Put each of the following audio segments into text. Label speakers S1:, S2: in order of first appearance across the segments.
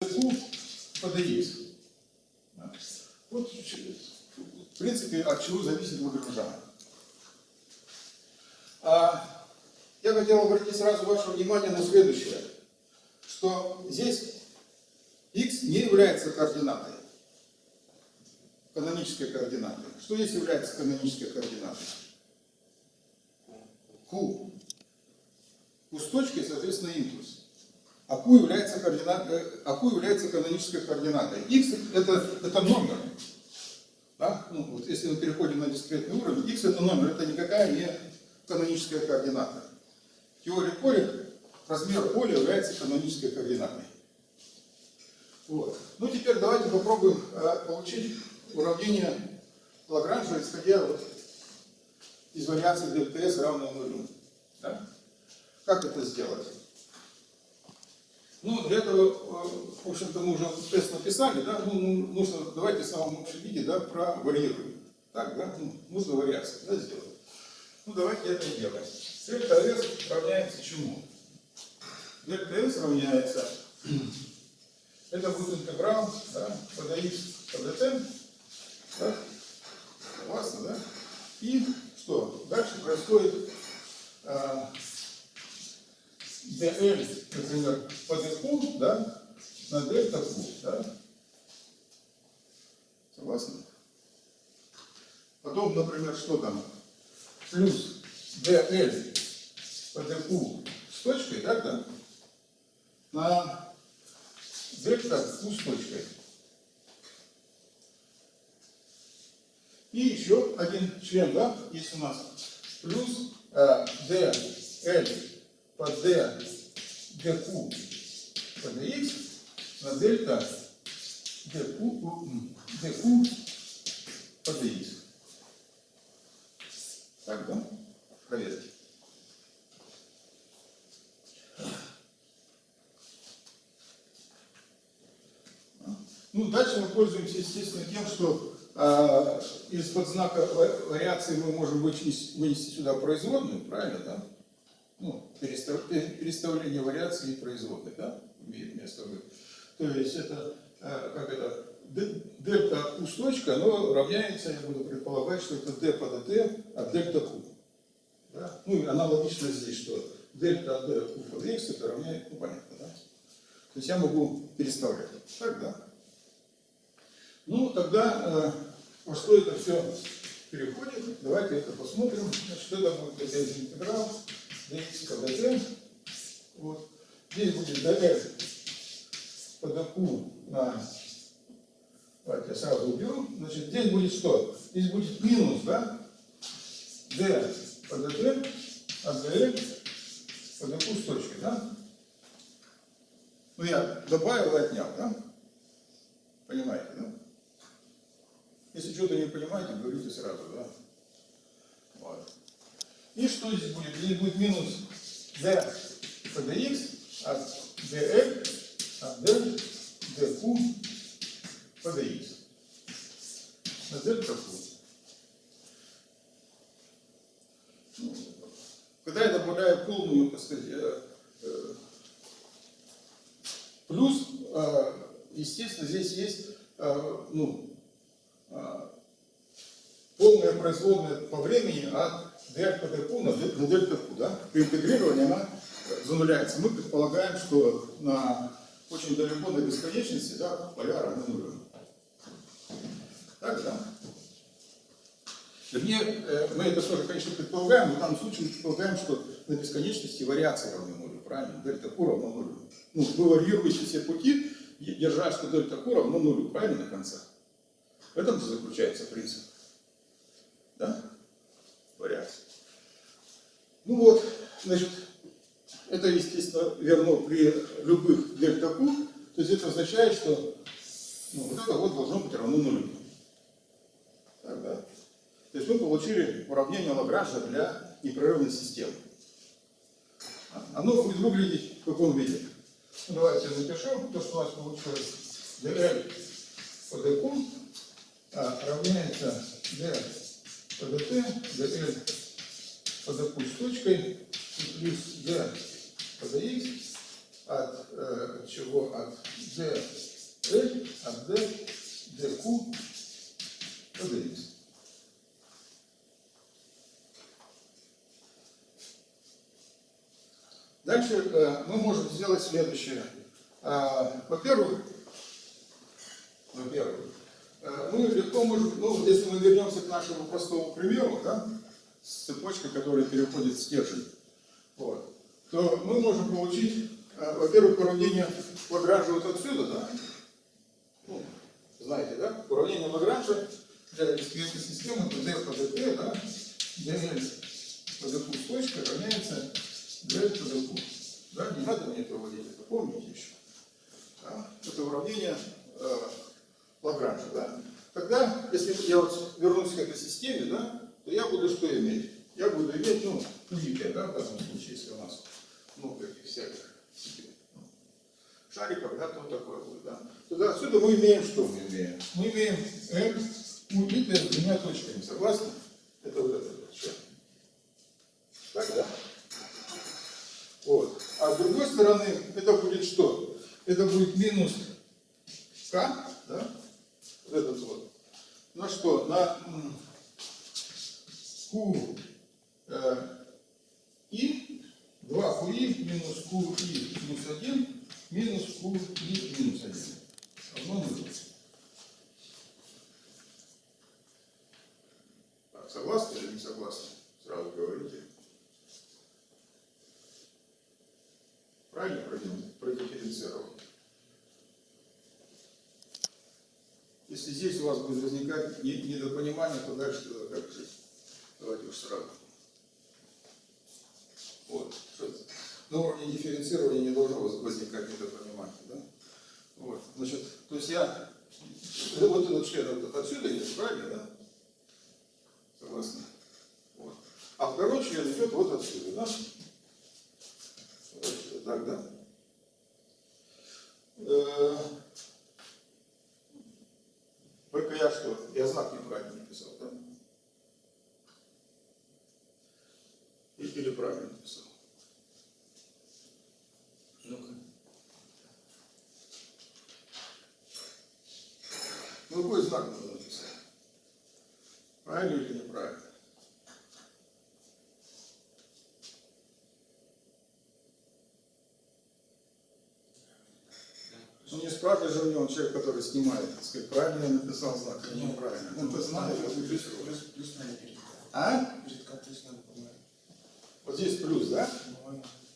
S1: Dx. Да. Вот, в принципе, от чего зависит Лагранжа. А, я хотел обратить сразу ваше внимание на следующее, что здесь x не является координатой, канонической координатой. Что здесь является канонической координатой? Q. Q с точкой, соответственно, импульс. А Q является, координат, а Q является канонической координатой. X это, это номер. Да? Ну, вот если мы переходим на дискретный уровень, X это номер, это никакая не каноническая координата. В теории поля размер поля является канонической координатой. Вот. Ну теперь давайте попробуем э, получить уравнение Лагранжа, исходя вот из вариации дельта S равной нулю. Да? Как это сделать? Ну, для этого, э, в общем-то, мы уже тест написали, да, ну, нужно, давайте в самом общем виде, да, провариируем. Так, да, ну, нужно вариацию, да, сделать. Ну, давайте это сделаем. Дельта S равняется чему? Дельта S равняется, это будет интеграл, да, по dx по dt, да, согласны, да? И что? Дальше происходит а, dl, например, по dq, да, на дельта q, да? Согласны? Потом, например, что там? Плюс dl по dq с точкой, так, да? На дельта q с точкой. И еще один член, да, есть у нас. Плюс э, dl по d dq по dx на дельта dq, dq по dx. Так, да? Проверьте. Ну, дальше мы пользуемся, естественно, тем, что э, из-под знака вариации мы можем вынести, вынести сюда производную, правильно, да? Ну, перестав, переставление вариации и производной, да, имеет место быть. То есть это, э, как это, дельта от Q с точкой, оно равняется, я буду предполагать, что это d по dt от дельта Q. Да? Ну и аналогично здесь, что дельта от d Q по dx это равняется, ну понятно, да? То есть я могу переставлять. Так, да? Ну, тогда э, во что это все переходит, давайте это посмотрим. Значит, это будет интеграл dt. Вот. Здесь будет dl по dq на... Давайте я сразу уберу. Значит, здесь будет что? Здесь будет минус, да? d по dt от dl по dq с точкой, да? Ну, я добавил и отнял, да? Понимаете, да? Если что-то не понимаете, говорите сразу, да? Вот. И что здесь будет? Здесь будет минус d по dx от dl от d dq по dx. На дельта q. Ну, когда я добавляю полную, так сказать, э, э, плюс, э, естественно, здесь есть, ну, полная производная по времени от по dq на, на дельта q. Да? При интегрировании она зануляется. Мы предполагаем, что на очень далеко до бесконечности да, поля равны нулю. Так, да? Вернее, э, мы это тоже, конечно, предполагаем, но в данном случае мы предполагаем, что на бесконечности вариации равны нулю, правильно? Дельта Q равно нулю. Ну, вы варьируете все пути, держа, что дельта Q равно нулю, правильно, на конце? В этом заключается принцип. Да? Вариация. Ну вот, значит, это, естественно, верно при любых дельта то есть это означает, что ну, вот это вот должно быть равно нулю. Так, да? То есть мы получили уравнение Лагранжа для непрерывной системы. Оно будет выглядеть в каком виде? Ну, давайте напишу то, что у нас получилось. dl по dq а, равняется d ПДТ, ДЛ подопуль с точкой и плюс D подоX от э, чего? От DL, э, от D, DQ подоX. Дальше э, мы можем сделать следующее. Э, во-первых, во-первых, мы легко можем, ну, если мы вернемся к нашему простому примеру, да, с цепочкой, которая переходит в стержень, вот, то мы можем получить, э, во-первых, уравнение Лагранжа вот отсюда, да, ну, знаете, да, уравнение Лагранжа для дискретной системы по dt, да, по dq с точкой равняется по dq. Да, не надо мне это выводить, это помните еще. Да? Это уравнение э, Лагранжа, да. Тогда, если я вот вернусь к этой системе, да, то я буду что иметь? Я буду иметь, ну, кубики, да, в данном случае, если у нас много этих всяких ну, шариков, да, то такое будет, да. Тогда отсюда мы имеем что мы имеем? Мы имеем m убитое с двумя точками, согласны? Это вот это вот, что? Так, да? Вот. А с другой стороны, это будет что? Это будет минус k, да? Этот вот. На что? На q э, и 2 qi минус qi плюс 1 минус qi минус 1. Равно нулю. Так, согласны или не согласны? Сразу говорите. Правильно продифференцировал? Если здесь у вас будет возникать не- недопонимание, то дальше как жить? Давайте уж сразу. Вот. На уровне дифференцирования не должно воз- возникать недопонимание. Да? Вот. Значит, то есть я ну, вот этот член вот отсюда идет, правильно, да? Согласны? Вот. А второй член идет вот отсюда, да? Вот Так, да? Э, Только я что? Я знак неправильно написал, да? Или правильно написал? Ну-ка. Ну, какой знак надо написать? Правильно или неправильно? Ну, же у него человек, который снимает, сказать, правильно я написал знак или неправильно. Он то знает, а ты
S2: Плюс,
S1: пишешь.
S2: плюс, плюс надо
S1: А?
S2: Плюс надо, по-моему.
S1: Вот здесь плюс, да?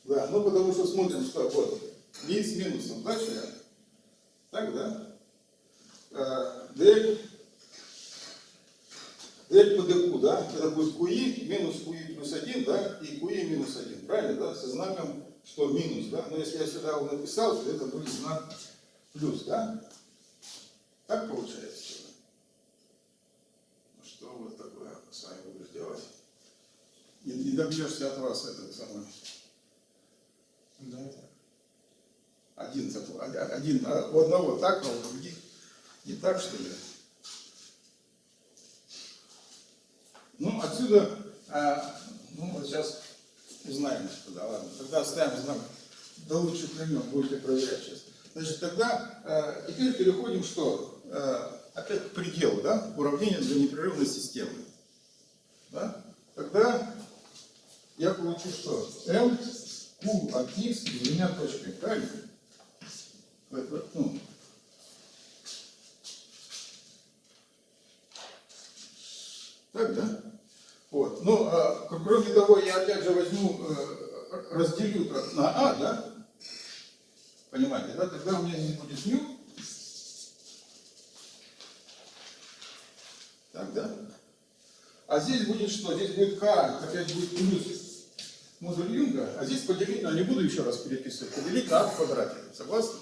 S1: Да, ну потому что смотрим, что вот, линз с минусом, да, член? Так, да? Э, Дель, дель по деку, да? Это будет QI минус QI плюс 1, да? И QI минус 1, правильно, да? Со знаком, что минус, да? Но если я сюда его написал, то это будет знак плюс, да? Так получается? Ну что вот такое с вами будешь делать? Не, не добьешься от вас этого самого.
S2: Да.
S1: Один, один, а у одного так, а у других не так, что ли? Ну, отсюда, а, ну, вот сейчас узнаем, что да, ладно. Тогда оставим знак до лучших времен, будете проверять сейчас. Значит, тогда а, теперь переходим что? А, опять к пределу, да? Уравнение для непрерывной системы. Да? Тогда я получу что? m q от x двумя точками, правильно? Ну, так, да? Вот. Ну, а, кроме того, я опять же возьму, э, разделю на а, да? Понимаете, да? Тогда у меня здесь будет ню. Так, да? А здесь будет что? Здесь будет k, опять будет плюс модуль Юнга, а здесь поделить, но не буду еще раз переписывать, поделить на а в квадрате. Согласны?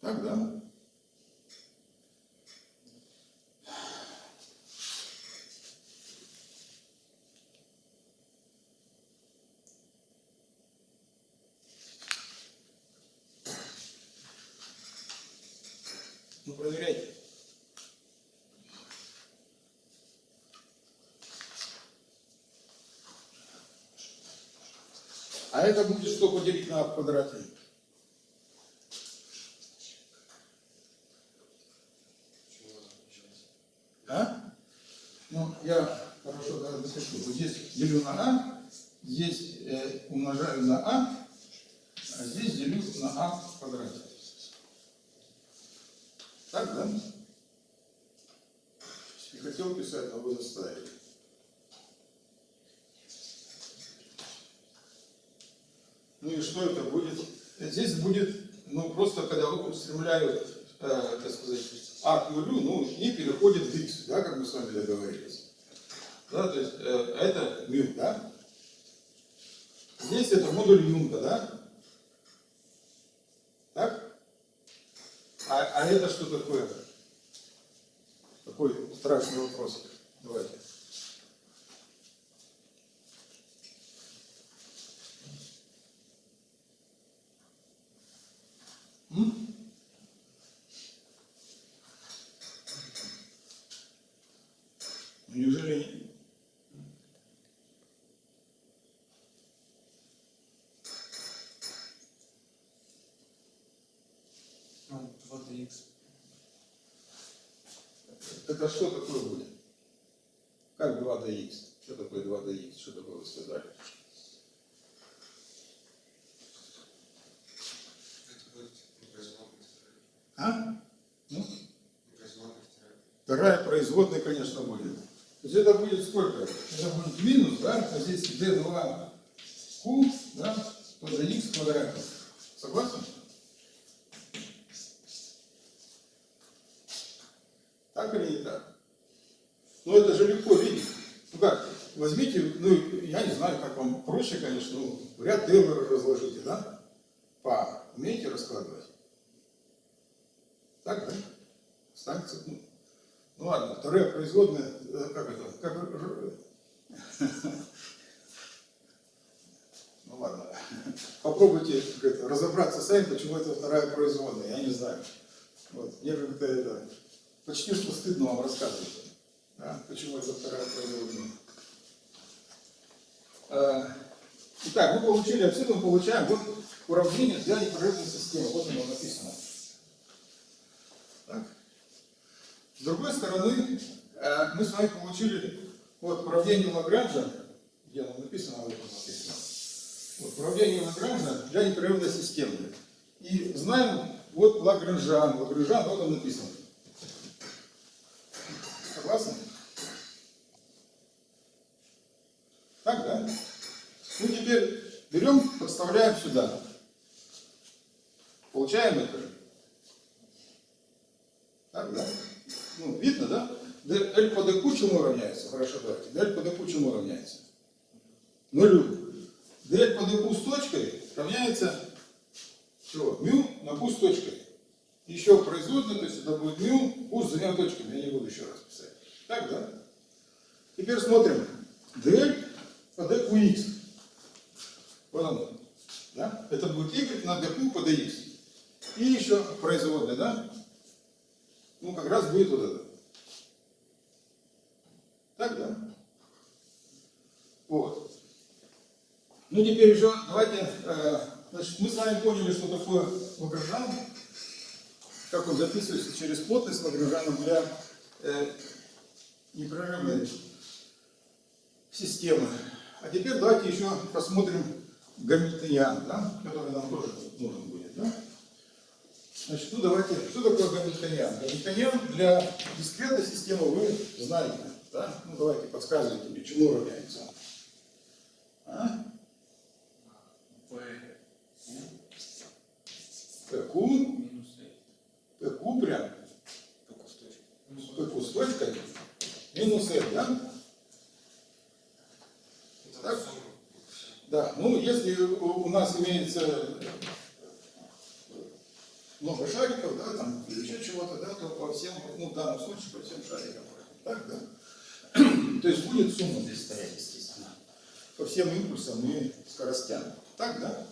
S1: Так, да? Ну, проверяйте. А это будет что поделить на квадрате? А? Ну, я хорошо, да, запишу. Вот здесь делю на А, здесь э, умножаю на А, а здесь делю на А в квадрате. Так, да? Не хотел писать, но вы заставили. Ну и что это будет? Здесь будет, ну просто когда устремляют, э, так сказать, а к нулю, ну и переходит в x, да, как мы с вами договорились. Да, то есть э, это мю, да? Здесь это модуль Юнга, да? Так? А, а это что такое? Такой страшный вопрос. Давайте. М? Неужели
S2: Ну, 2dx.
S1: это что такое будет? Как 2dx? Что такое 2dx? Что такое вы сказали?
S2: Это будет непроизводный второй.
S1: А? Ну,
S2: Непроизводный второй.
S1: вторая производная, конечно, будет. То есть это будет сколько? Это будет минус, да? А здесь d2 q, да? То за x квадрат. Согласен? Так или не так? Ну это же легко видеть. Ну как, возьмите, ну я не знаю, как вам проще, конечно, ну, ряд Тейлора разложите, да? По умеете раскладывать? Так, да? Станция, ну, ну ладно, вторая производная, э, как это, как, р- ну ладно, попробуйте это, разобраться сами, почему это вторая производная, я не знаю. Вот, мне как-то это, почти что стыдно вам рассказывать, да, почему это вторая производная. А, Итак, мы получили, отсюда мы получаем вот уравнение для непрерывной системы, вот оно написано. Так. С другой стороны, э, мы с вами получили вот уравнение Лагранжа, где оно написано, вот оно написано. Вот, уравнение Лагранжа для непрерывной системы. И знаем, вот Лагранжан, Лагранжан, вот он написан. Согласны? Так, да? Ну, теперь берем, подставляем сюда. Получаем это. Так, да? Ну, видно, да? L по dq чему равняется? Хорошо, давайте. L по dq чему равняется? Нулю. DL по dq с точкой равняется чего? Мю на q с точкой. Еще производная, то есть это будет мю, q с двумя точками. Я не буду еще раз писать. Так, да? Теперь смотрим. DL по dqx. Вот оно. Да? Это будет y на dq по dx. И еще производная, да? Ну, как раз будет вот это. Так, да? Вот. Ну, теперь еще давайте, э, значит, мы с вами поняли, что такое Лагранжан, как он записывается через плотность Лагранжана для э, непрерывной системы. А теперь давайте еще посмотрим Гамильтониан, да, который нам тоже нужен будет, да? Значит, ну давайте, что такое Гамильтониан? Гамильтониан для дискретной системы вы знаете, да? Ну давайте подсказывайте мне, чему равняется. А? ПК,
S2: Минус
S1: ПК прям,
S2: только с точкой.
S1: ПК с точкой, минус F, да? Так. Да, ну если у нас имеется много шариков, да, там, еще чего-то, да, то по всем, ну, в данном случае по всем шарикам. Так, да? То есть будет сумма здесь стоять, по всем импульсам и скоростям. Так, да?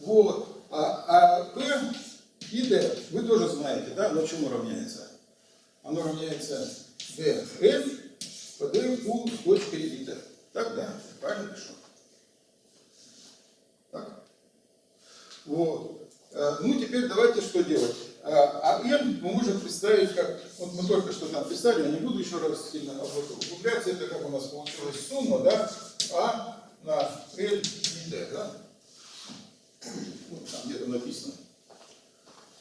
S1: Вот. А, а P и D вы тоже знаете, да, но чему равняется? Оно равняется dn по d у с точкой d. Так, да? Правильно пишу? Так? Вот. Э, Ну, теперь давайте что делать? А а мы можем представить как, вот мы только что там представили, я не буду еще раз сильно об этом углубляться, это как у нас получилась сумма, да, а на l и d, да? Ну, там где-то написано.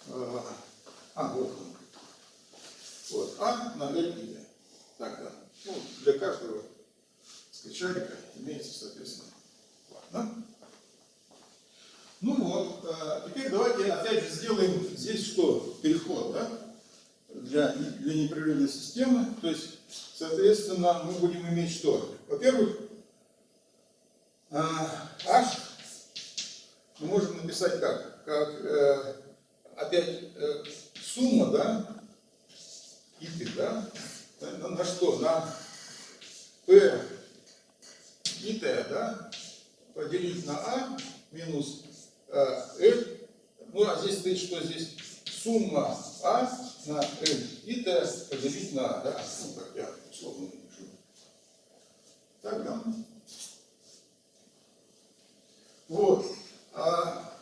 S1: А, А, вот он. Вот, а на l и d. Так, да. Ну, для каждого скачалика имеется, соответственно, ладно? Ну вот, а, теперь давайте опять же сделаем здесь что? Переход, да? Для, для непрерывной системы. То есть, соответственно, мы будем иметь что? Во-первых, а, h мы можем написать как? Как э, опять э, сумма, да? И да? На, на что? На p и t, да? Поделить на a минус э, L, ну а здесь стоит, что здесь сумма А на L и Т поделить на А, да, ну так я условно напишу. Так, да? Вот. А,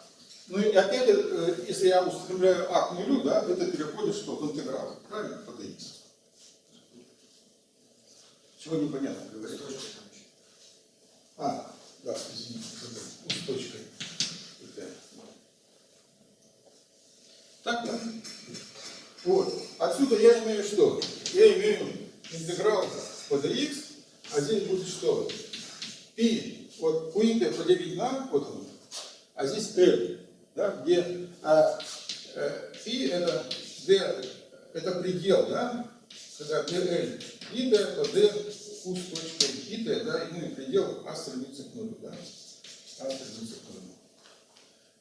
S1: ну и опять, э, если я устремляю А к нулю, да, это переходит что? В интеграл, правильно? По dx. Чего непонятно говорить? А, да, извините. Ну, с точкой. Это. Так? Вот. Отсюда я имею что? Я имею интеграл по dx, а здесь будет что? Пи. Вот QT поделить на, вот он, а здесь L, да, где а, э, пи это d, это предел, да, когда dl и d, то d u с и t, да, ну предел а стремится к нулю, да, а стремится к нулю.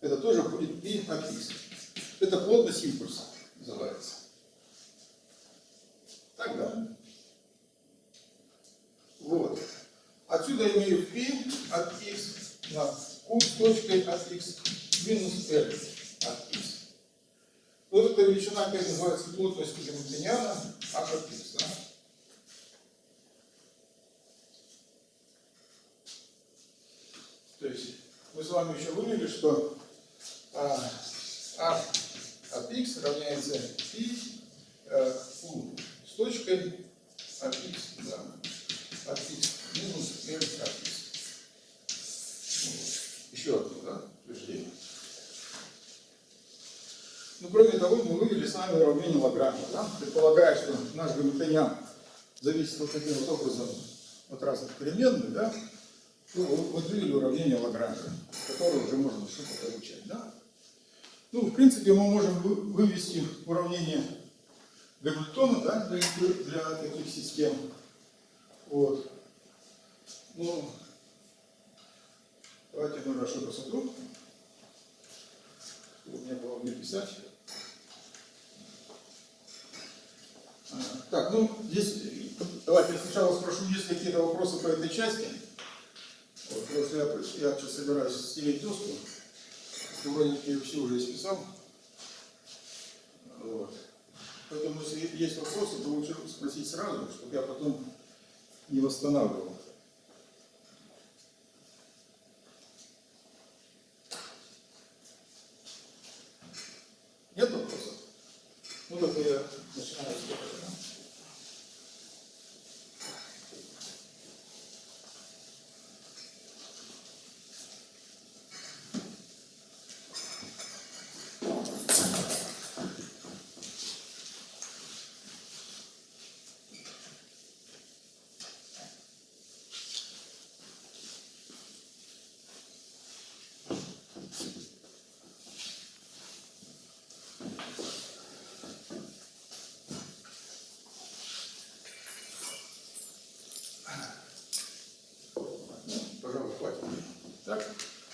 S1: Это тоже будет пи от x. Это плотность импульса называется. Так, да? Вот. Отсюда имею π от x на q с точкой от x минус l от x. Вот эта величина опять называется плотностью Гамильтониана h от x. Да? То есть мы с вами еще вывели, что а, от x равняется π э, q с точкой от x, да, от x минус l от x. Вот. Еще одно, да, утверждение. Ну, кроме того, мы вывели с вами уравнение Лагранжа, да, предполагая, что наш гамильтониан зависит вот таким вот образом от разных переменных, да, ну, вот вывели уравнение Лагранжа, которое уже можно что-то получать, да. Ну, в принципе, мы можем вы- вывести уравнение Гамильтона, да, для, для таких систем. Вот. Ну, давайте ну, раз что посмотрю. У меня было где писать. А, Так, ну, здесь, давайте я сначала спрошу, есть какие-то вопросы по этой части. Вот, просто я, я сейчас собираюсь стереть доску. Ее все уже исписал. Вот. Поэтому, если есть вопросы, то лучше спросить сразу, чтобы я потом не восстанавливал. Нет вопросов? Ну, тогда я начинаю с этого, да? Пожалуй, хватит.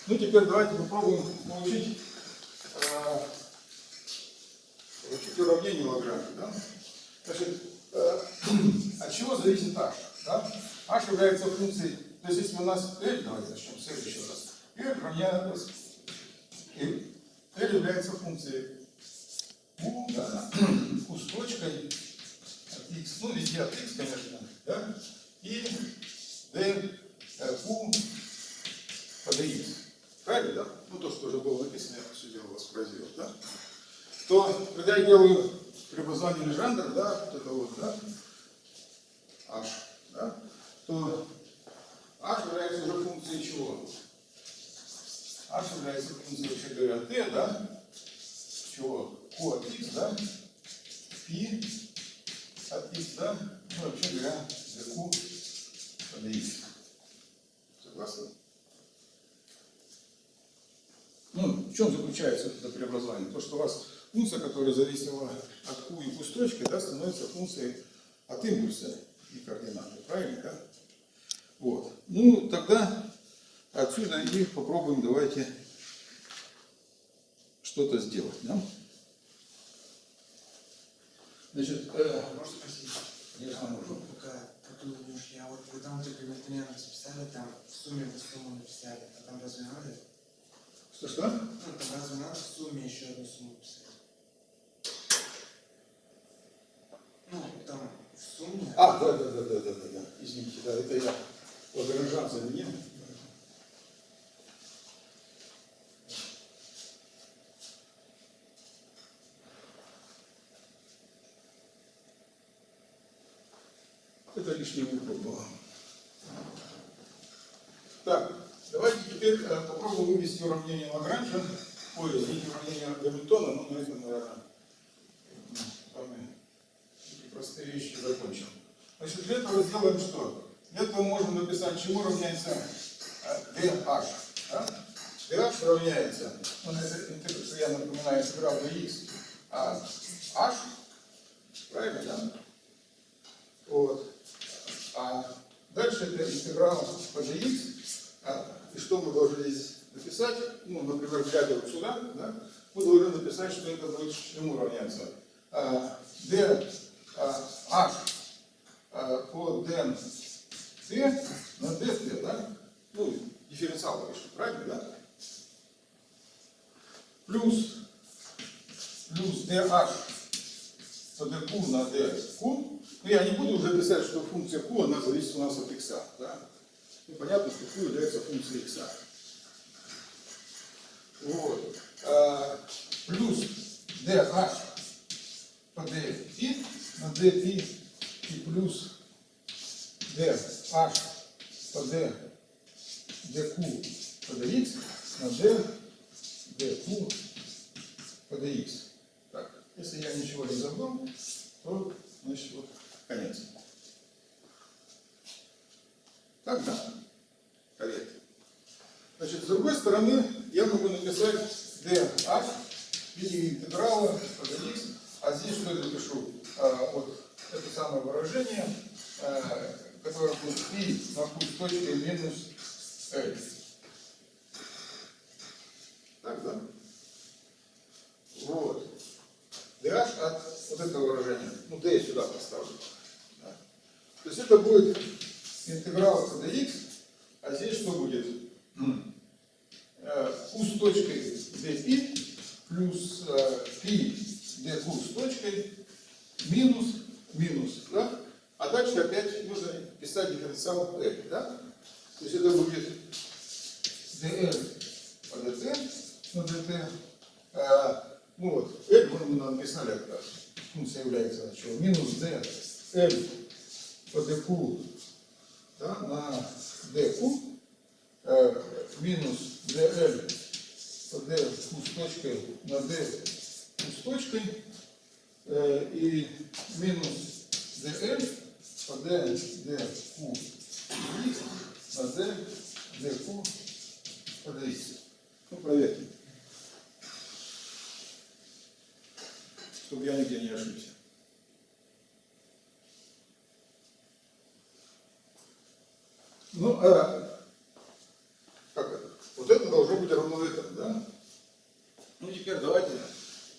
S1: Ну теперь давайте попробуем получить, э, получить уравнение Лагранжа. Да? Значит, э, от чего зависит h? Да? h является функцией, то есть если у нас L, давайте начнем с L еще раз, L равняется, L, является функцией U, да, U с точкой от x, ну везде от x, конечно, да, и d э, q dx. Правильно, да? Ну то, что уже было написано, я все дело воспроизвел, да? То, когда я делаю преобразование Лежандра, да, вот это вот, да, h, да, то h является уже функцией чего? h является функцией, вообще говоря, t, да, чего? q от x, да, π от x, да, ну, вообще говоря, dq по dx. Согласны? Ну, в чем заключается это преобразование? То, что у вас функция, которая зависела от q и q с точки, да, становится функцией от импульса и координаты. Правильно, да? Вот. Ну, тогда отсюда и попробуем, давайте что-то сделать. Да? Значит, э,
S2: Можно спросить?
S1: Конечно, можно.
S2: Ну, Пока как ты думаешь, я вот вы там только примерно расписали, там в сумме вы сумму написали, а там разве надо?
S1: Что-что?
S2: Разве надо в сумме еще одну сумму писать? Ну, там в сумме...
S1: А, да, да, да, да, да, да, да. Извините, да, это я Лагранжан заменил. Это лишняя буква была. Так, теперь э, попробуем вывести уравнение Лагранжа. Ой, извините, уравнение Гамильтона, но на этом, наверное, м, с вами такие простые вещи закончим. Значит, для этого сделаем что? Для этого можно написать, чему равняется э, dh. Да? dh равняется, ну, это интеграл, я напоминаю, интеграл dx, а h, правильно, да? Вот. А дальше это интеграл по dx, и что мы должны здесь написать? Ну, например, вот сюда, да, мы должны написать, что это будет чему равняться. D h по d t на dt, да? Ну, дифференциал пишем, правильно, да? Плюс, плюс dh по dq на dq. Ну, я не буду уже писать, что функция q, она зависит у нас от x, да? Ну, понятно, что q является функцией x. Вот. А, плюс dh по dπ на dπ и плюс dh по d dq по dx на d dq по dx. Так, если я ничего не забыл, то значит вот конец. Так, да? Корректно. Значит, с другой стороны, я могу написать dh в виде интеграла по dx, а здесь что я напишу? А, вот это самое выражение, а, которое будет π на q с точкой минус l. Так, да? Вот. dh от вот этого выражения. Ну, d я сюда поставлю. Да. То есть это будет интеграл по dx, а здесь что будет? Э, q с точкой dπ плюс π dq с точкой минус минус, да? А дальше опять нужно писать дифференциал l, да? То есть это будет dl по dt на dt. А, ну вот, l мы, мы написали как раз. Функция является чего? Минус d l по dq да, на dq э, минус dl d с точкой на d с точкой э, и минус dl d dq на d dq по dx. Ну, проверьте. Чтобы я нигде не ошибся. Ну, а, как это? Вот это должно быть равно этому, да? Ну, теперь давайте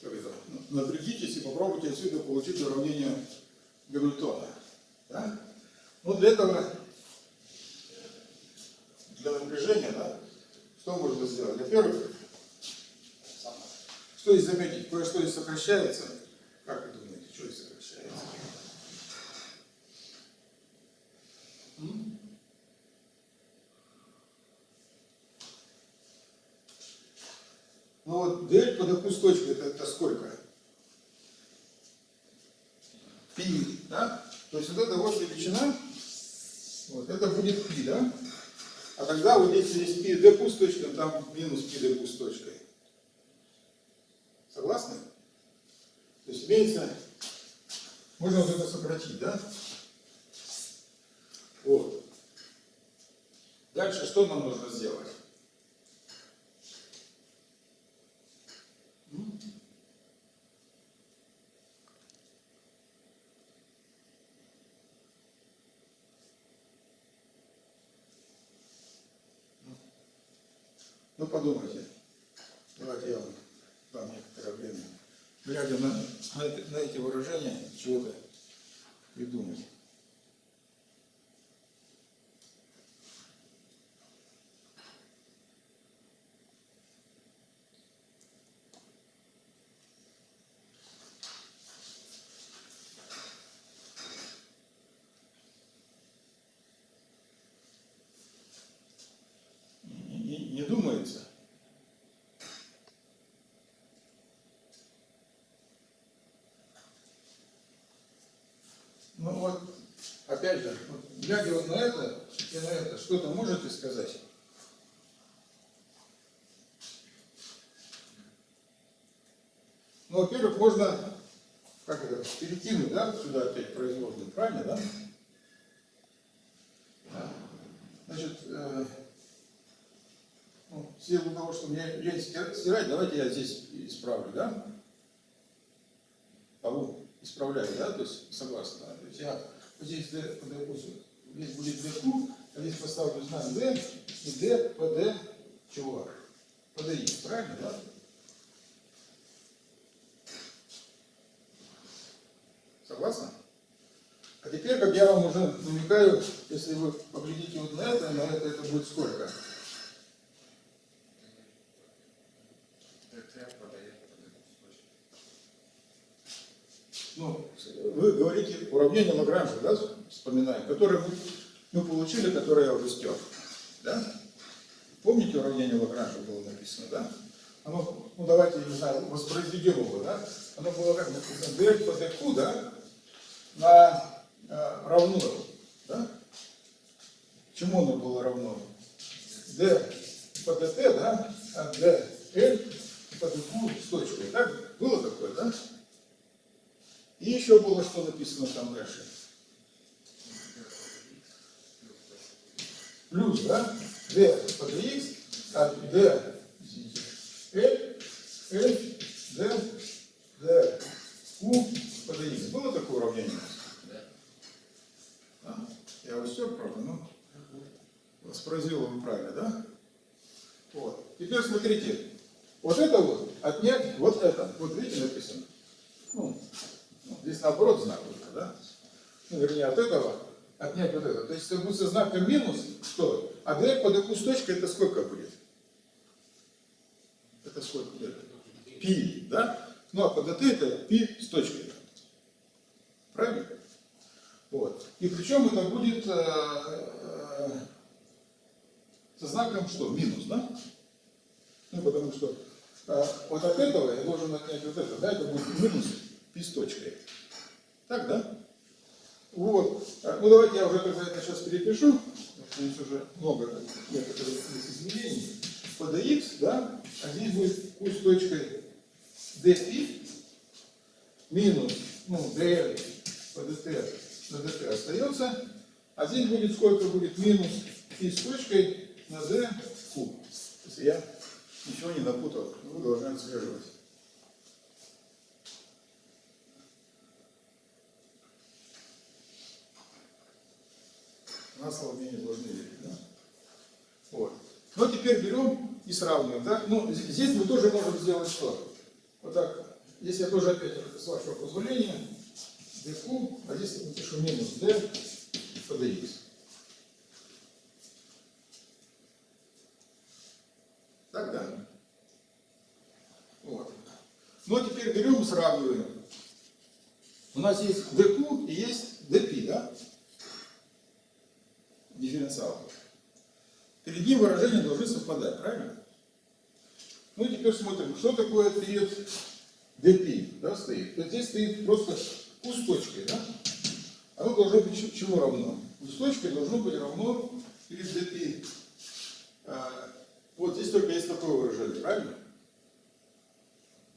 S1: как это, напрягитесь и попробуйте отсюда получить уравнение Гамильтона. Да? Ну, для этого, для напряжения, да, что можно сделать? Во-первых, что здесь заметить? Кое-что здесь сокращается. Как вы думаете, что здесь сокращается? М? Ну вот d по такую точку, это, это сколько? пи, да? То есть вот эта вот величина, вот это будет пи, да? А тогда вот здесь пи d пуст точка, там минус пи d пуст точкой. Согласны? То есть имеется, можно вот это сократить, да? Вот. Дальше что нам нужно сделать? М? Ну подумайте. Давайте я вам некоторое время. Глядя на, на, эти- выражения, чего-то. Не, не- не думается. Ну вот, опять же, вот, глядя вот на это и на это, что-то можете сказать? Ну, во-первых, можно, как это, перекинуть, да, сюда опять производную, правильно, да? Значит, э, ну, в силу того, что мне лень стира- стирать, давайте я здесь исправлю, да? Полу исправляю, да, то есть согласно, да? То есть я вот здесь D, допустим, здесь будет DQ, а здесь поставлю знак D, и D, PD, чего? PDX, правильно, да? Согласны? А теперь, как я вам уже намекаю, если вы поглядите вот на это, на это, это будет сколько? Ну, вы говорите уравнение Лагранжа, да, вспоминаем, которое мы, мы получили, которое я уже стер. Да? Помните уравнение Лагранжа было написано, да? Оно, ну давайте, не знаю, воспроизведем его, да? Оно было как написано, d по dq, да, на э, равно, да? Чему оно было равно? d по dt, да, а dl по dq с точкой. Так? Было такое, да? И еще было что написано там дальше. Плюс, да? d по dx, а d, l, l, d, d, q по. Было такое уравнение? Да. Я его стер, правда, но воспроизвел его правильно, да? Вот. Теперь смотрите, вот это вот отнять вот это. Вот видите написано? Ну, ну, здесь наоборот знак только, да? Ну, вернее, от этого отнять вот это. То есть, если будет со знаком минус, что? А d по dq с точкой это сколько будет? Это сколько будет? Пи, да? Ну, а по dt это пи с точкой. Правильно? Вот. И причем это будет э, э, со знаком что? Минус, да? Ну, потому что э, вот от этого я должен отнять вот это, да? Это будет минус пи с точкой. Так, да? Вот. А, Ну, давайте я уже тогда это сейчас перепишу. Здесь уже много некоторых изменений. По dx, да? А здесь будет q с точкой dπ минус, ну, dl dt на dt остается. Здесь будет сколько будет минус и с точкой на d q. Если я ничего не напутал, вы должны отслеживать. На мне не должны верить, да? Вот. Ну, теперь берем и сравниваем, да? Ну, здесь мы тоже можем сделать что? Вот так, если я тоже опять, с вашего позволения, dq, а здесь напишу минус d по dx. Так, да? Вот. Ну, а теперь берем и сравниваем. У нас есть dq и есть dp, да? Дифференциал. Перед ним выражения должны совпадать, правильно? Ну и теперь смотрим, что такое перед dp, да, стоит. Вот здесь стоит просто точкой, да? Оно должно быть чему равно? Точкой должно быть равно перед dp. А, вот здесь только есть такое выражение, правильно?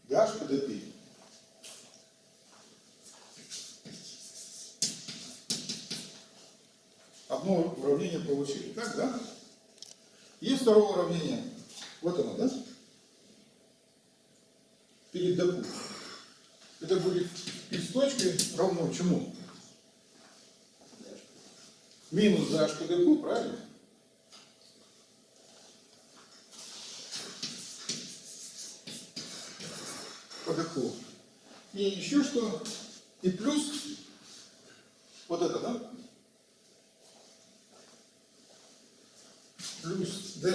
S1: Даш по dp. Одно уравнение получили. Так, да? Есть второе уравнение. Вот оно, да? Перед dq. Это будет и с точкой равно чему? Минус dh по dq, правильно? По dq. И еще что? И плюс вот это, да? Плюс d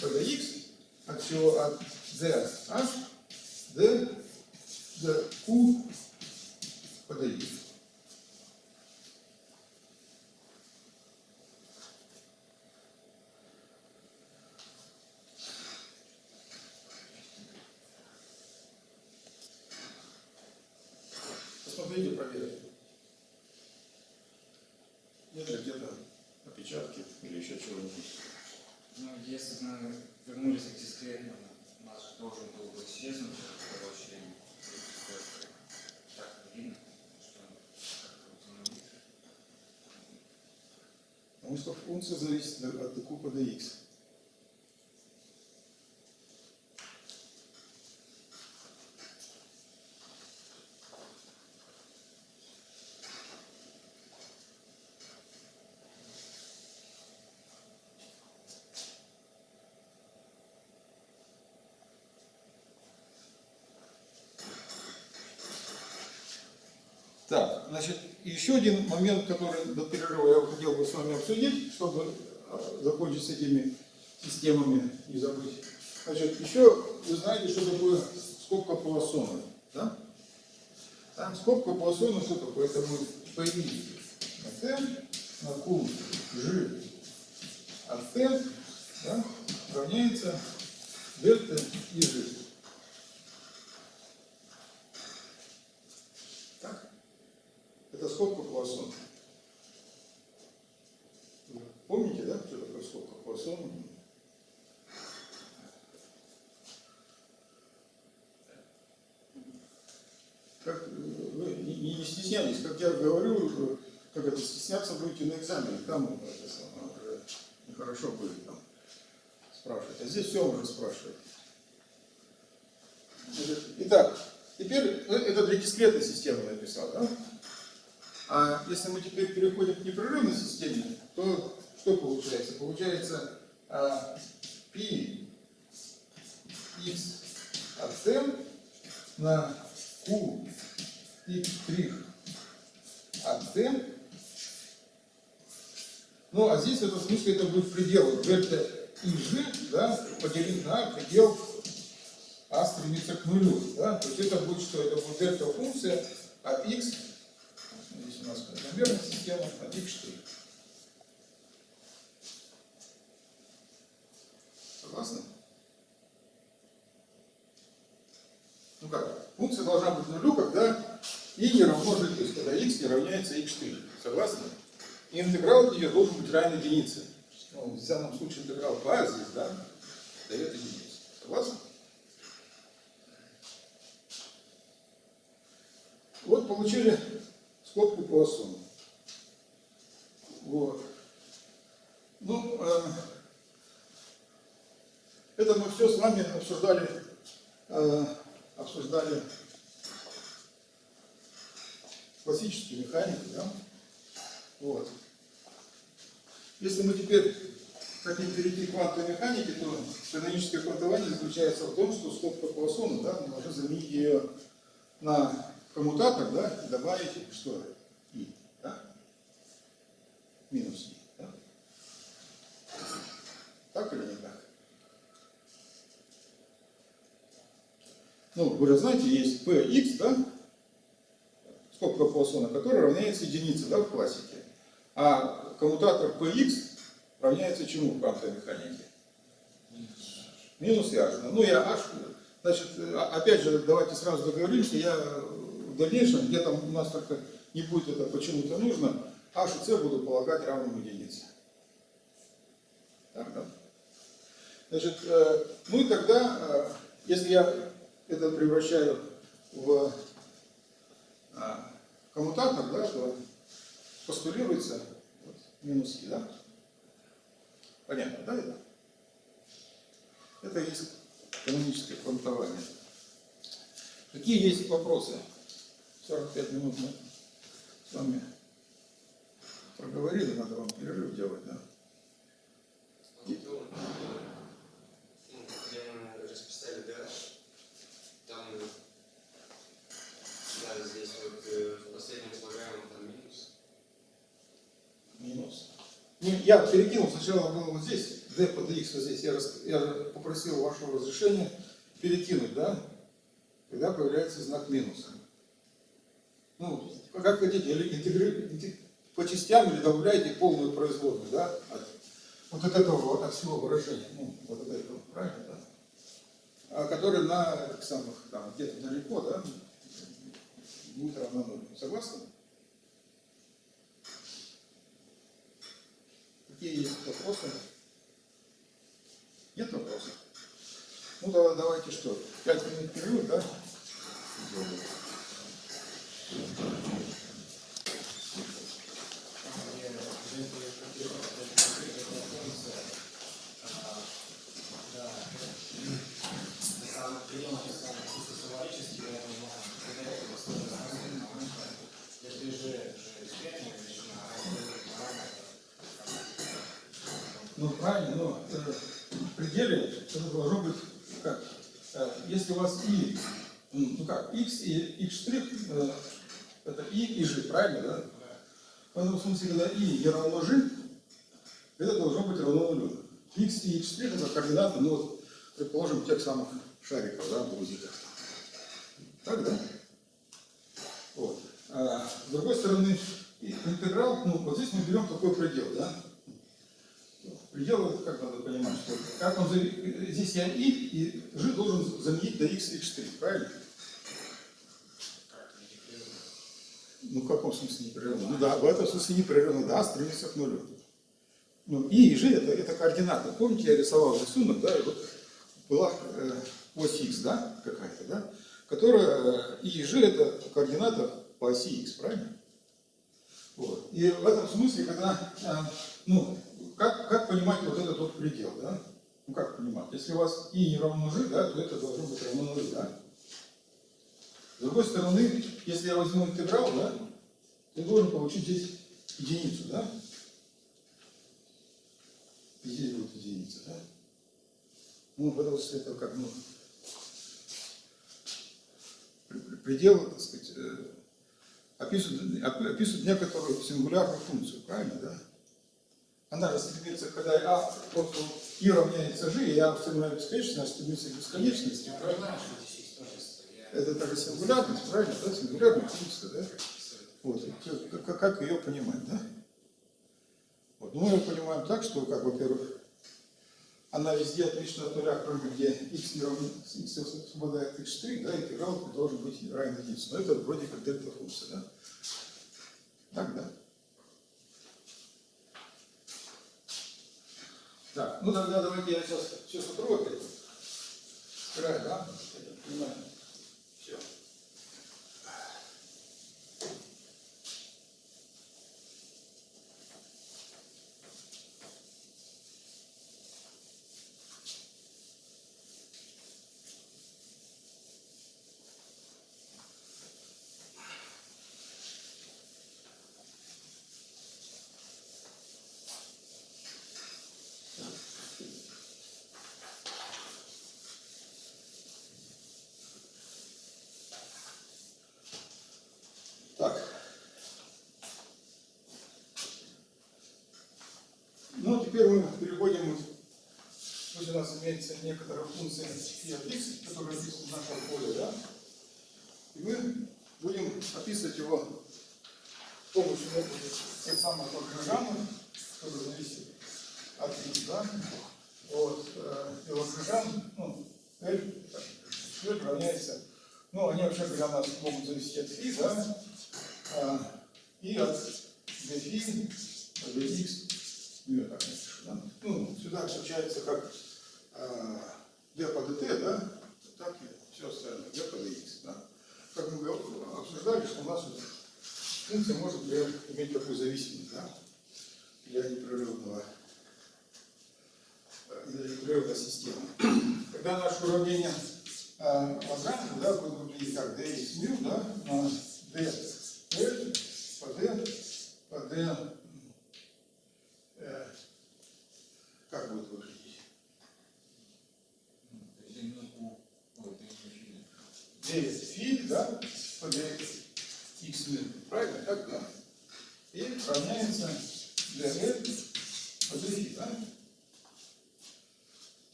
S1: по dx от чего? От d h d dq по dx. Посмотрите, проверьте. Нет ли где-то опечатки или еще чего-нибудь?
S3: Ну, если бы мы вернулись к дискретному, у нас же должен был бы исчезнуть это обобщение. Так видно, что как-то установить.
S1: Потому что функция зависит от dq по dx. Так, значит, еще один момент, который до перерыва я хотел бы с вами обсудить, чтобы э, закончить с этими системами и забыть. Значит, еще вы знаете, что такое скобка Пуассона, да? Там скобка Пуассона что такое? Это будет на T на Q G T да, равняется дельта и G. Так? Это скобка Пуассона. Вы Помните, да, что такое скобка Пуассона? Как, э, вы не, не- не стесняйтесь, как я говорю, э, как это стесняться будете на экзамене, там э, это самое, уже нехорошо будет там спрашивать. А здесь все спрашивать. Значит, Итак, теперь э, это для дискретной системы написал, да? А если мы теперь переходим к непрерывной системе, то что получается? Получается а, π x от t на q x t. Ну, а здесь в этом смысле это будет предел дельта и g, да, поделить на предел а стремится к нулю. Да? То есть это будет что? Это будет дельта функция от x Здесь у нас закономерная система, от x штрих. Согласны? Ну как? Функция должна быть нулю, когда и не равно g, то когда x не равняется x штрих. Согласны? И интеграл ее должен быть равен единице. Ну, в данном случае интеграл по а здесь, да, дает единицу. Согласны? Вот получили скобку Пуассона. Вот. Ну, э, это мы все с вами обсуждали, э, обсуждали классическую механику, да? Вот. Если мы теперь хотим перейти к квантовой механике, то каноническое квантование заключается в том, что скобка Пуассона, да, мы должны заменить ее на коммутатор, да, и добавить что? И, да? Минус И, да? Так или не так? Ну, вы же знаете, есть Px, да? Скобка Пуассона, которая равняется единице, да, в классике. А коммутатор Px равняется чему в квантовой механике? Минус h. Ну, я h, значит, опять же, давайте сразу договоримся, я в дальнейшем, где там у нас только не будет это почему-то нужно, h и c буду полагать равным единице. Так, да? Значит, э, ну и тогда, э, если я это превращаю в э, коммутатор, да, то постулируется вот, минуски, да? Понятно, да, это? Это есть каноническое квантование. Какие есть вопросы? 45 минут мы с вами проговорили, надо вам перерыв делать, да?
S4: Ну, где мы расписали гараж, там, да, здесь вот э, в последнем слагаемом там минус.
S1: Минус. Ну, я перекинул, сначала было вот здесь, d по dx вот здесь, я, я попросил вашего разрешения перекинуть, да? Когда появляется знак минуса. Ну, как хотите, или интегри- интег- по частям или добавляйте полную производную, да? От, вот от этого, вот от всего выражения, ну, вот от этого, правильно, да? А который на самых, там, где-то далеко, да, будет равно нулю. Согласны? Какие есть вопросы? Нет вопросов? Ну, давай, давайте что, пять минут перерыв, да? Сделаем.
S2: Там, где жители против функция, да, это самый прием, самый чисто символический, поэтому можно придать его сложность. Если же, же экспертная величина, а это параметр,
S1: Ну, правильно, но э, в пределе это должно быть как? Э, если у вас и, ну как, x и x э, это и и g, правильно, да? В этом смысле, когда и не равно g, это должно быть равно нулю. x и x это координаты, ну предположим, тех самых шариков, да, грузиков. Так, да? Вот. А, с другой стороны, интеграл, ну, вот здесь мы берем такой предел, да? Предел, это как надо понимать, что как он, здесь я и, и g должен заменить на x и x3, правильно? Ну, в каком смысле непрерывно? Ну да, в этом смысле непрерывно, да, стремится к нулю. Ну, и и g это, это координаты. Помните, я рисовал рисунок, да, и вот была э, ось x, да, какая-то, да, которая, э, и g это координата по оси x, правильно? Вот. И в этом смысле, когда, э, ну, как, как понимать вот этот вот предел, да? Ну, как понимать? Если у вас и не равно g, да, то это должно быть равно нулю, да? С другой стороны, если я возьму интеграл, да, я должен получить здесь единицу, да? И здесь будет единица, да? Ну, потому что это как, ну, пр- пр- предел, так сказать, э, описывает, оп- описывает некоторую сингулярную функцию, правильно, да? Она же стремится, когда а просто и равняется g, и а равняется бесконечности, она стремится к бесконечности,
S2: Я
S1: правильно? Это также сингулярность, правильно, да? Сингулярная функция, да? Вот, как- ее понимать, да? Вот, ну, мы ее понимаем так, что, как, во-первых, она везде отлична от нуля, кроме где x не равно, x совпадает x3, да, интеграл должен быть равен единице. Но это вроде как дельта функция, да? Так, да? Так, ну тогда давайте я сейчас все сотру опять. Край, да? Понимаю. Все. Так. Ну, а теперь мы переходим, пусть у нас имеется некоторая функция и от x, которая описана в нашем поле, да? И мы будем описывать его с помощью метода тех самых Лагранжана, который зависит от x, да? Вот, э, и Лагранжан, ну, L, L равняется, ну, они вообще у нас могут зависеть от фи, да? А, и от по dx, ну, я так напишу, да? Ну, сюда включается как d по dt, да? Так и все остальное, d по dx, да? Как мы обсуждали, что у нас функция может иметь такую зависимость, да? Для непрерывного для непрерывной системы. Когда наше уравнение э, Лагранжа, да, будет выглядеть как dx μ, да, на d L по d по d э, как будет выглядеть?
S3: То есть именно у... Ой, ты не
S1: 9 фи, да, по d x μ. Правильно? Так, да. И равняется dl по фи, да?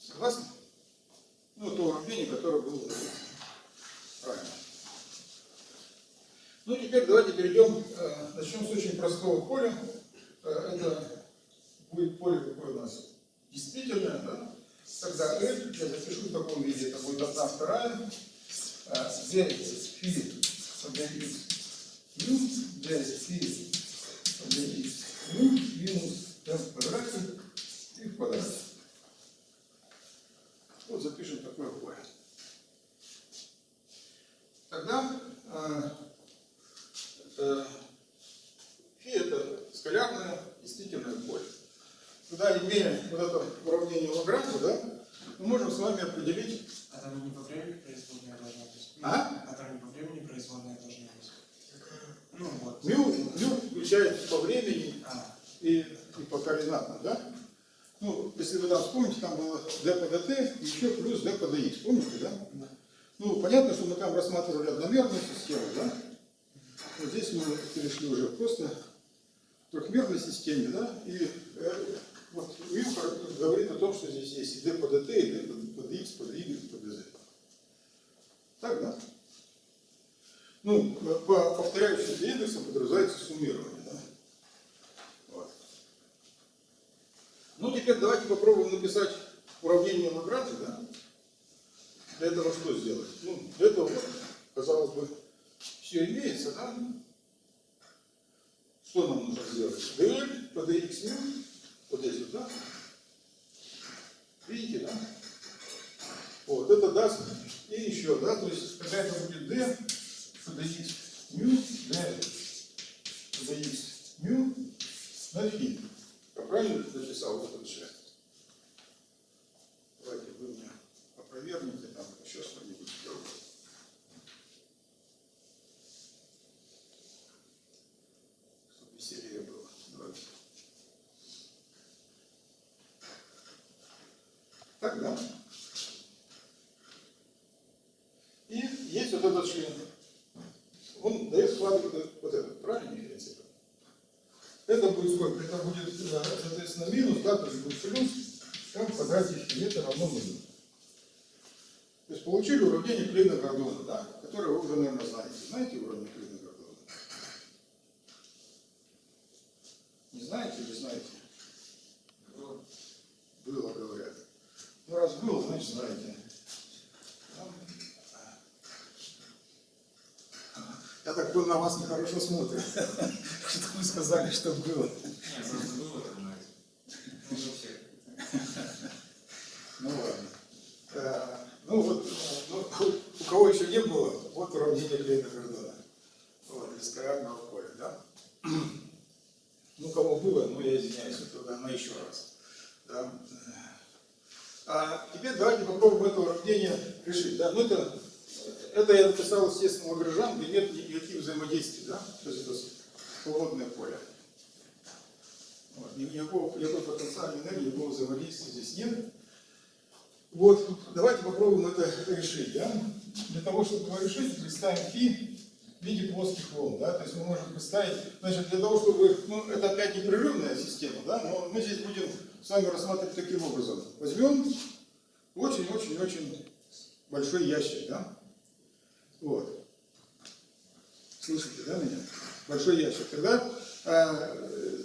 S1: Согласны? Ну, то уравнение, которое было правильно. Ну, теперь давайте перейдем, э, начнем с очень простого поля. Э, это будет поле какое у нас? Действительное, да? Тогда L, я запишу в таком виде, это будет 1 вторая, э, 9 фи по dx ну, 9 фи по dx ну, минус m в квадрате и в квадрате. Вот запишем такое поле. Тогда э, э, фи это скалярное действительное поле. Тогда, имея вот это уравнение Лагранжа, да, мы можем с вами определить,
S2: А там не по времени производная должна быть?
S1: А?
S2: А там не по времени производная должна быть? Ну вот.
S1: мю, мю включает по времени
S2: А,
S1: и, и по координатам, да? Ну, если вы там вспомните, там было d по dt, еще плюс d по dx, помните, да?
S2: да.
S1: Ну, понятно, что мы там рассматривали одномерную систему, да? Вот здесь мы перешли уже просто к трехмерной системе, да? И э, вот Вилфор говорит о том, что здесь есть и d по dt, и d по, по dx, по y, по dz. Так, да? Ну, по повторяющимся индексам подразумевается суммирование, да? Вот. Ну, теперь давайте попробуем написать уравнение Лагранжа, да? Для этого что сделать? Ну, для этого, казалось бы, все имеется, да? Что нам нужно сделать? dx мю, вот здесь вот, да? Видите, да? Вот, это даст и еще, да? То есть, когда это будет d dx мю, d dx мю на фи. Я правильно написал вот этот же? Давайте вы мне опровергните там еще что-нибудь сделать. Чтобы веселее было. Давайте. Так, да? И есть вот этот член. Он дает складывать вот этот, правильно, принципе? Это будет сколько? Это будет, соответственно, минус, да, то есть будет плюс, квадрате фи, это равно нулю. То есть получили уравнение Клейна Гордона, да, которое вы уже, наверное, знаете. Знаете уравнение Клейна Гордона? Не знаете или знаете?
S3: Было,
S1: говорят. Ну, раз было, значит, знаете. Там- Я так понял, на вас нехорошо смотрят. Что вы сказали, что было.
S3: Ну,
S1: ладно. Э, Ну вот, э, ну, у кого еще не было, вот уравнение Клейна Гордона. Вот, из скалярного поля, да? Ну, у кого было, ну я извиняюсь, это на еще раз. Да? А теперь давайте попробуем это уравнение решить. Да? Ну, это, это я написал, естественно, Лагранжан, где нет никаких взаимодействий, да? То есть это свободное поле. Вот, никакого, никакой потенциальной энергии, никакого взаимодействия здесь нет. Вот, давайте попробуем это решить. Да? Для того, чтобы его решить, представим фи в виде плоских волн. Да? То есть мы можем представить, значит, для того, чтобы, ну, это опять непрерывная система, да? но мы здесь будем с вами рассматривать таким образом. Возьмем очень-очень-очень большой ящик, да? Вот. Слышите, да, меня? Большой ящик. Тогда э,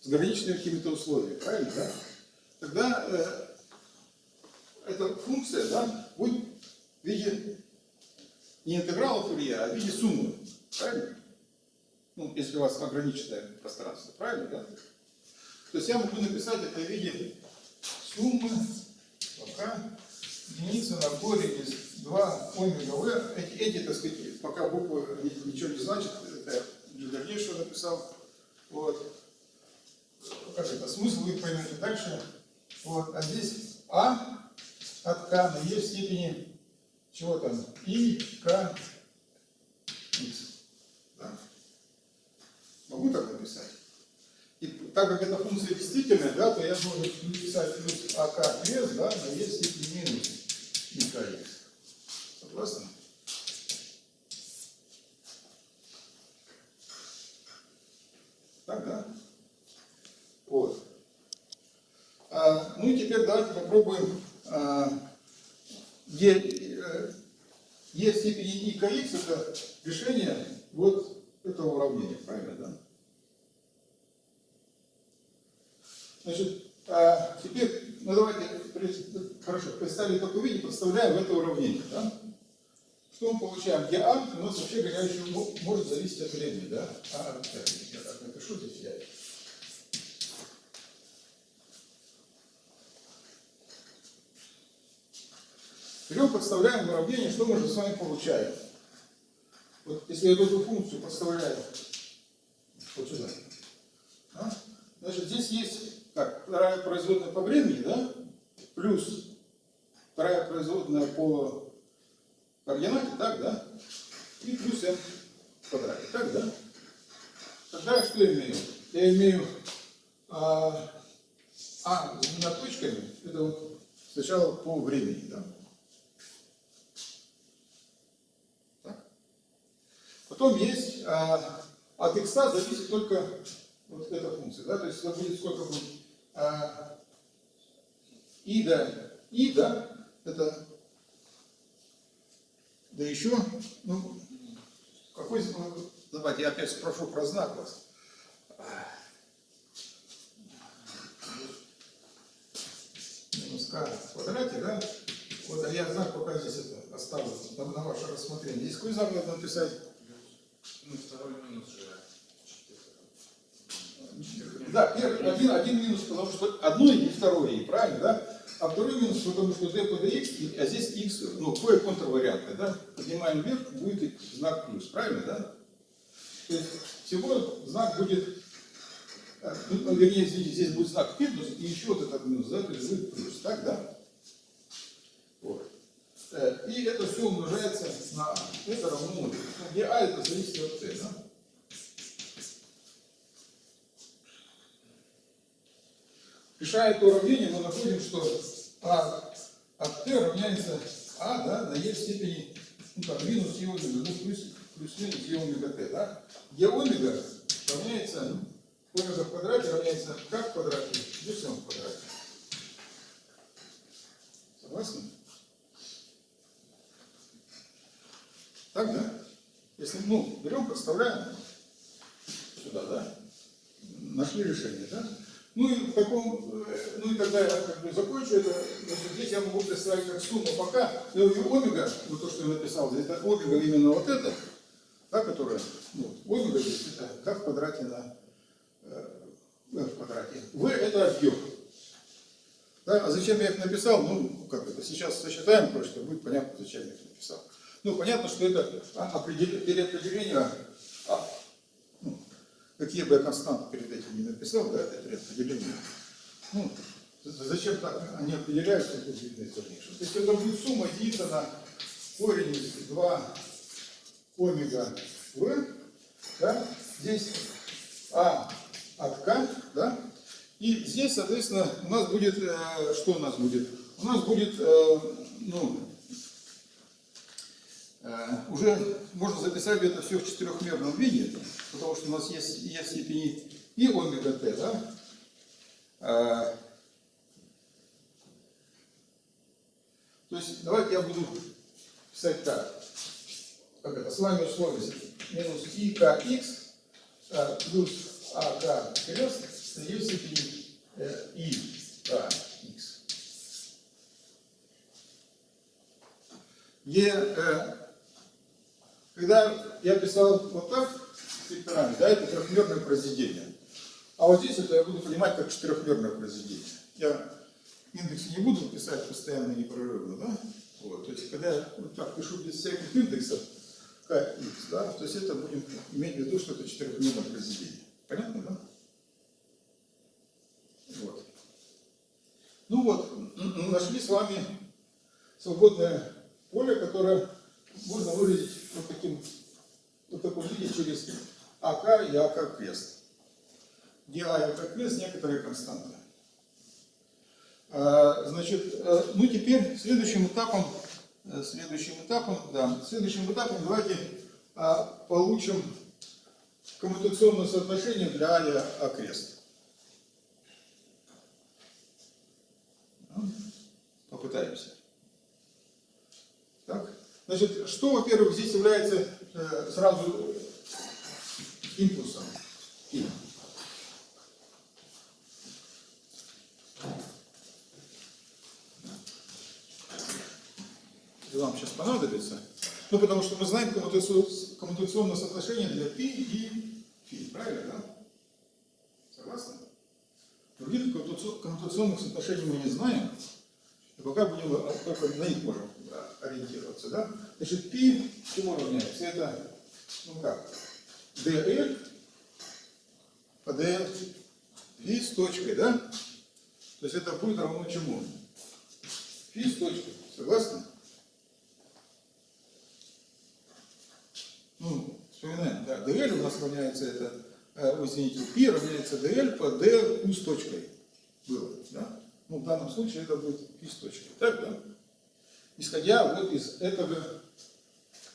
S1: с граничными какими-то условиями, правильно, да? Тогда э, эта функция да, будет в виде не интеграла Фурье, а в виде суммы. Правильно? Ну, если у вас ограниченное пространство, правильно, да? То есть я могу написать это в виде суммы пока единица на корень из 2 омега v. Эти, эти, так сказать, пока буквы ни- ничего не значат, это дальнейшего написал. Вот. Как это? Смысл вы поймете дальше. Вот. А здесь а от k на e в степени чего там? и, k, x. Да? Могу так написать? И так как эта функция действительная, да, то я должен написать плюс ак крест, да, e в степени минус и kx. Согласны? Да? Вот. А, ну и теперь давайте попробуем а, e, э, e в степени и kx это решение вот этого уравнения, правильно, да? Значит, а, теперь, ну давайте, хорошо, представили такое виде, подставляем в это уравнение, да? Что мы получаем? Где у нас вообще еще мо- может зависеть от времени, да? А, так, я так напишу здесь я. Берем, подставляем в уравнение, что мы же с вами получаем? Вот если я эту функцию подставляю вот сюда, а? значит, здесь есть как, вторая производная по времени, да, плюс вторая производная по координате, так, да, и плюс m в квадрате, так, да. Тогда я что имею? Я имею а, а с двумя точками, это вот сначала по времени, да. Так. Потом есть а, от x зависит только вот эта функция, да, то есть это будет сколько будет а, и да, и да, это да еще, ну, какой, ну, давайте я опять спрошу про знак вас. Минус k в квадрате, да? Вот, а я знак пока здесь это оставлю на, на ваше рассмотрение. Здесь какой знак надо написать?
S3: Ну, второй минус же.
S1: Да, первый, один, один минус, потому что одно и второе правильно, да? А второй минус, потому что d по dx, и- а здесь x, ну, какое контрварианты, да? Поднимаем вверх, будет знак плюс, правильно, да? То есть всего знак будет, э, ну, вернее, извините, здесь будет знак минус, и еще вот этот минус, да, то есть будет плюс, так, да? Вот. Э, И это все умножается на а. Это равно нулю. Ну, Где а это зависит от t, да? Решая это уравнение, мы находим, что а от t равняется а да, на e в степени ну, там, минус e омега, ну плюс, плюс минус e омега t, да? e омега равняется, омега в квадрате равняется k в квадрате плюс m в квадрате. Согласны? Так, да? Если, ну, берем, подставляем сюда, да? Нашли решение, да? Ну и в таком, э, ну и тогда я как бы закончу это, значит, здесь я могу представить как сумму пока, ну и омега, вот то, что я написал, это омега именно вот это, да, которая, ну, омега здесь это k в квадрате на э, v в квадрате. v это объем. Да, а зачем я их написал? Ну, как это, сейчас сосчитаем кое-что, будет понятно, зачем я их написал. Ну, понятно, что это определ- переопределение, а, какие бы я константы перед этим не написал, да, это переопределение. Ну, зачем так они определяются, из дальнейшего. То есть это будет сумма единица корень из 2 омега в, да, здесь а от k, да, и здесь, соответственно, у нас будет, э, что у нас будет? У нас будет, э, ну, уже можно записать это все в четырехмерном виде, потому что у нас есть e в степени и омега t, да? Э, То есть давайте я буду писать так. Как это? С вами условие минус и kx а, плюс ак крест e в степени э, и kx. Е, э, когда я писал вот так, векторами, да, это трехмерное произведение. А вот здесь это я буду понимать как четырехмерное произведение. Я индексы не буду писать постоянно непрерывно, да? Вот, то есть, когда я вот так пишу без всяких индексов, kx, да, то есть это будем иметь в виду, что это четырехмерное произведение. Понятно, да? Вот. Ну вот, нашли с вами свободное поле, которое можно выразить вот таким, вот таком виде через АК и АК крест. Где А и АК крест некоторые константы. А, Значит, э, ну теперь следующим этапом, э, следующим этапом, да, следующим этапом давайте а, получим коммутационное соотношение для А и А крест. Ну, Попытаемся. Так, значит, что, во-первых, здесь является э, сразу импульсом? И. И вам сейчас понадобится. Ну, потому что мы знаем коммутационное соотношение для π и φ. Правильно, да? Согласны? Других коммутаци- коммутационных соотношений мы не знаем. И пока будем только на них можем ориентироваться. Да? Значит, π чему равняется? Это, ну как, dl по dl φ с точкой, да? То есть это будет равно чему? Φ с точкой. Согласны? Ну, вспоминаем, да, dl у нас равняется это, э, ой, извините, π равняется dl по d u с точкой. Было, да? Ну, в данном случае это будет π с точкой. Так, да? Исходя вот из этого,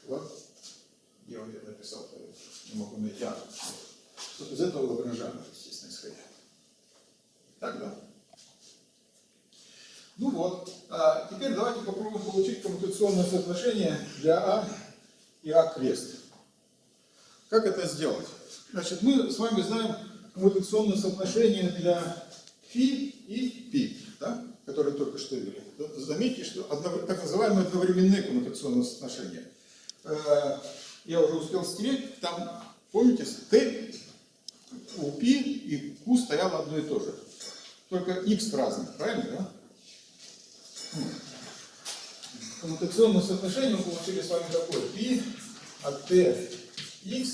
S1: вот, я вот это написал, не могу найти, вот из этого Лагранжана, естественно, исходя. Так, да? Ну вот, а теперь давайте попробуем получить коммутационное соотношение для А и А крест. Как это сделать? Значит, мы с вами знаем коммутационное соотношение для φ и π, да, которые только что ввели заметьте, что одно, так называемые одновременные коммутационные соотношения. Э, я уже успел стереть, там, помните, Т у Пи и Q стояло одно и то же. Только X разных, правильно, да? Коммутационное соотношение мы получили с вами такое. Пи от Т X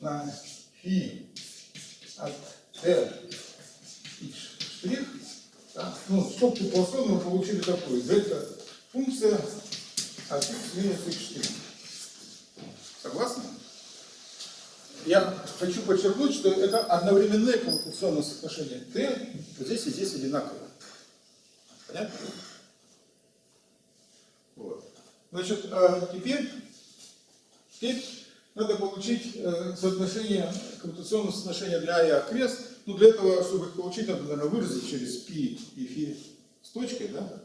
S1: на Фи от Т X штрих ну, в скобке полоской мы получили такую. Дельта функция от x минус x штрих. Согласны? Я хочу подчеркнуть, что это одновременное коммутационное соотношение. T здесь и здесь одинаково. Понятно? Вот. Значит, а теперь, теперь надо получить э, соотношение, коммутационное соотношение для А и А крест. Ну, для этого, чтобы их получить, надо, наверное, выразить через пи и фи с точкой, да?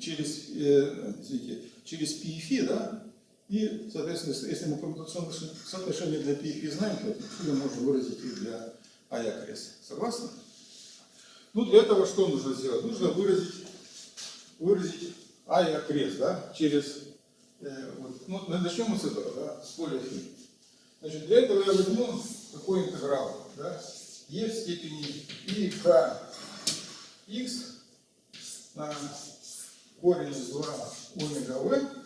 S1: Через, э, извините, через пи и фи, да? И, соответственно, если мы коммутационное соотношение для пи и фи знаем, то отсюда можно выразить и для а и окрес. Согласны? Ну, для этого что нужно сделать? Нужно выразить, выразить а и окрес, да? Через, э, вот, ну, начнем мы с этого, да? С поля фи. Значит, для этого я возьму такой интеграл, да? E в степени и k x на корень из 2 омега v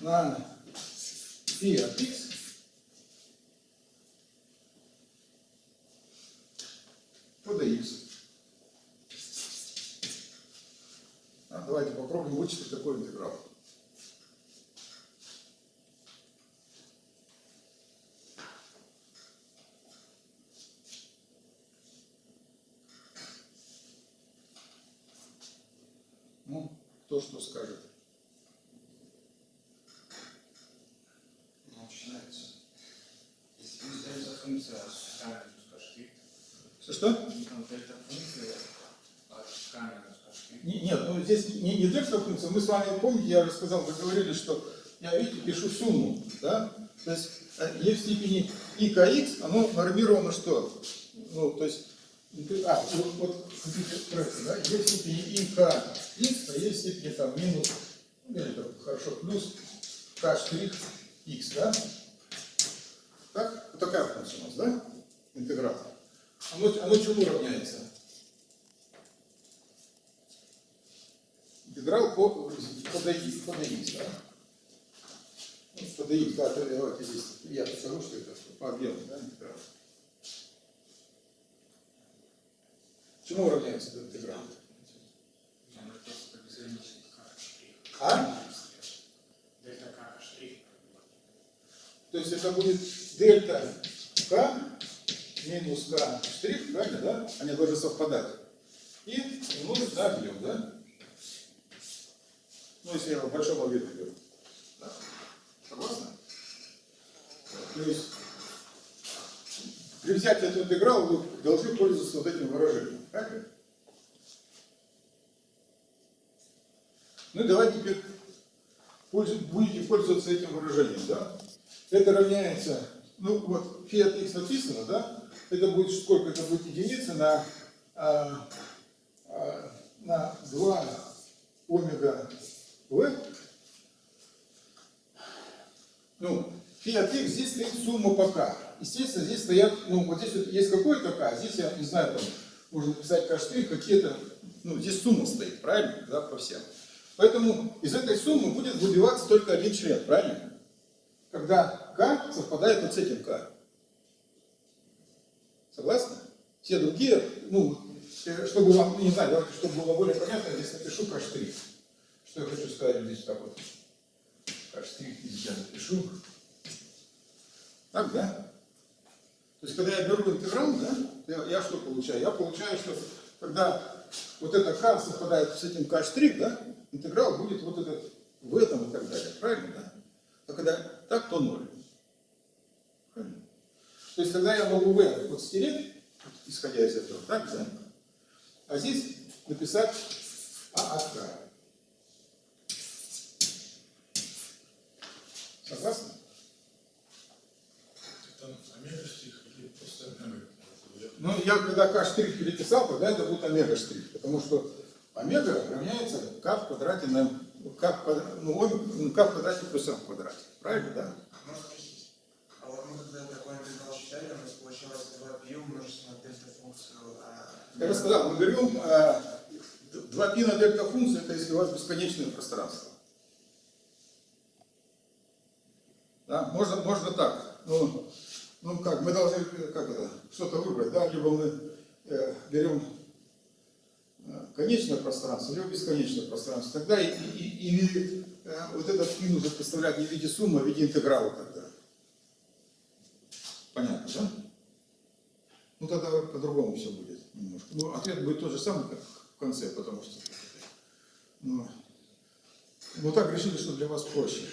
S1: на пи от x по dx. А, давайте попробуем вычислить такой интеграл. Ну, кто что скажет.
S3: Ну, начинается. Если не дельта функция от камеры скажи.
S1: Что-что?
S3: Там дельта функция от камеры скажи.
S1: Не- Нет, ну здесь не, не дельта функция. Мы с вами, помните, я уже сказал, вы говорили, что я, видите, пишу сумму, да? То есть э, e в степени и kx, оно нормировано что? Ну, то есть, а, вот, вот хотите правильно, да? в степени и kx, а в степени там минус Или так, хорошо, плюс k штрих x, да? Так? Вот такая функция у нас, да? Интеграл. Оно, оно чему равняется? Интеграл по, по dx, по dx, да? Ну, по dx, да, давайте здесь я покажу, что это по объему, да, интеграл. Чему равняется этот интеграл? А?
S2: Дельта К штрих.
S1: То есть это будет дельта k минус k штрих, правильно, да? Они должны совпадать. И умножить на объем, да? Ну, если я в большом объеме беру. Да? Согласны? То есть при взятии этого интеграла вы должны пользоваться вот этим выражением. Правильно? Ну давайте теперь будете пользоваться этим выражением, да? Это равняется, ну вот, фи от x написано, да? Это будет сколько? Это будет единица на, а, а, на 2 омега v. Ну, фи от x здесь стоит сумма по k. Естественно, здесь стоят, ну вот здесь вот есть какой-то k, здесь я не знаю, там, можно k штрих, какие-то, ну здесь сумма стоит, правильно, да, по всем. Поэтому из этой суммы будет выбиваться только один член, правильно? Когда k совпадает вот с этим k. Согласны? Все другие, ну, чтобы вам, ну, не знаю, давайте, чтобы было более понятно, здесь напишу k. Что я хочу сказать здесь так вот. K здесь я напишу. Так, да? То есть, когда я беру интеграл, да, я, я что получаю? Я получаю, что когда вот это k совпадает с этим k да, интеграл будет вот этот в этом и так далее. Правильно, да? А когда так, то ноль. Правильно? То есть, когда я могу v вот стереть, исходя из этого, так, да? А здесь написать а от k. Согласны?
S5: Там омега стих или просто омега?
S1: Ну, я когда k штрих переписал, тогда это будет омега штрих, потому что омега равняется k в квадрате на k в квадрате, ну, ну, k в квадрате плюс m в квадрате. Правильно, да?
S4: Можно спросить? А вот мы когда такой интеграл считали, у нас получилось 2π умножить на дельта-функцию. а,
S1: Я бы сказал, мы берем э, 2π на дельта функцию, это если у вас бесконечное пространство. Да? Можно, можно так. Ну, ну как, мы должны э, как это, что-то выбрать, да? Либо мы э, берем э, конечное пространство, либо бесконечное пространство. Тогда и, и- или э, вот этот нужно представлять не в виде суммы, а в виде интеграла тогда. Понятно, да? Ну тогда по-другому все будет немножко. Ну, ответ будет тот же самый, как в конце, потому что ну, ну так решили, что для вас проще.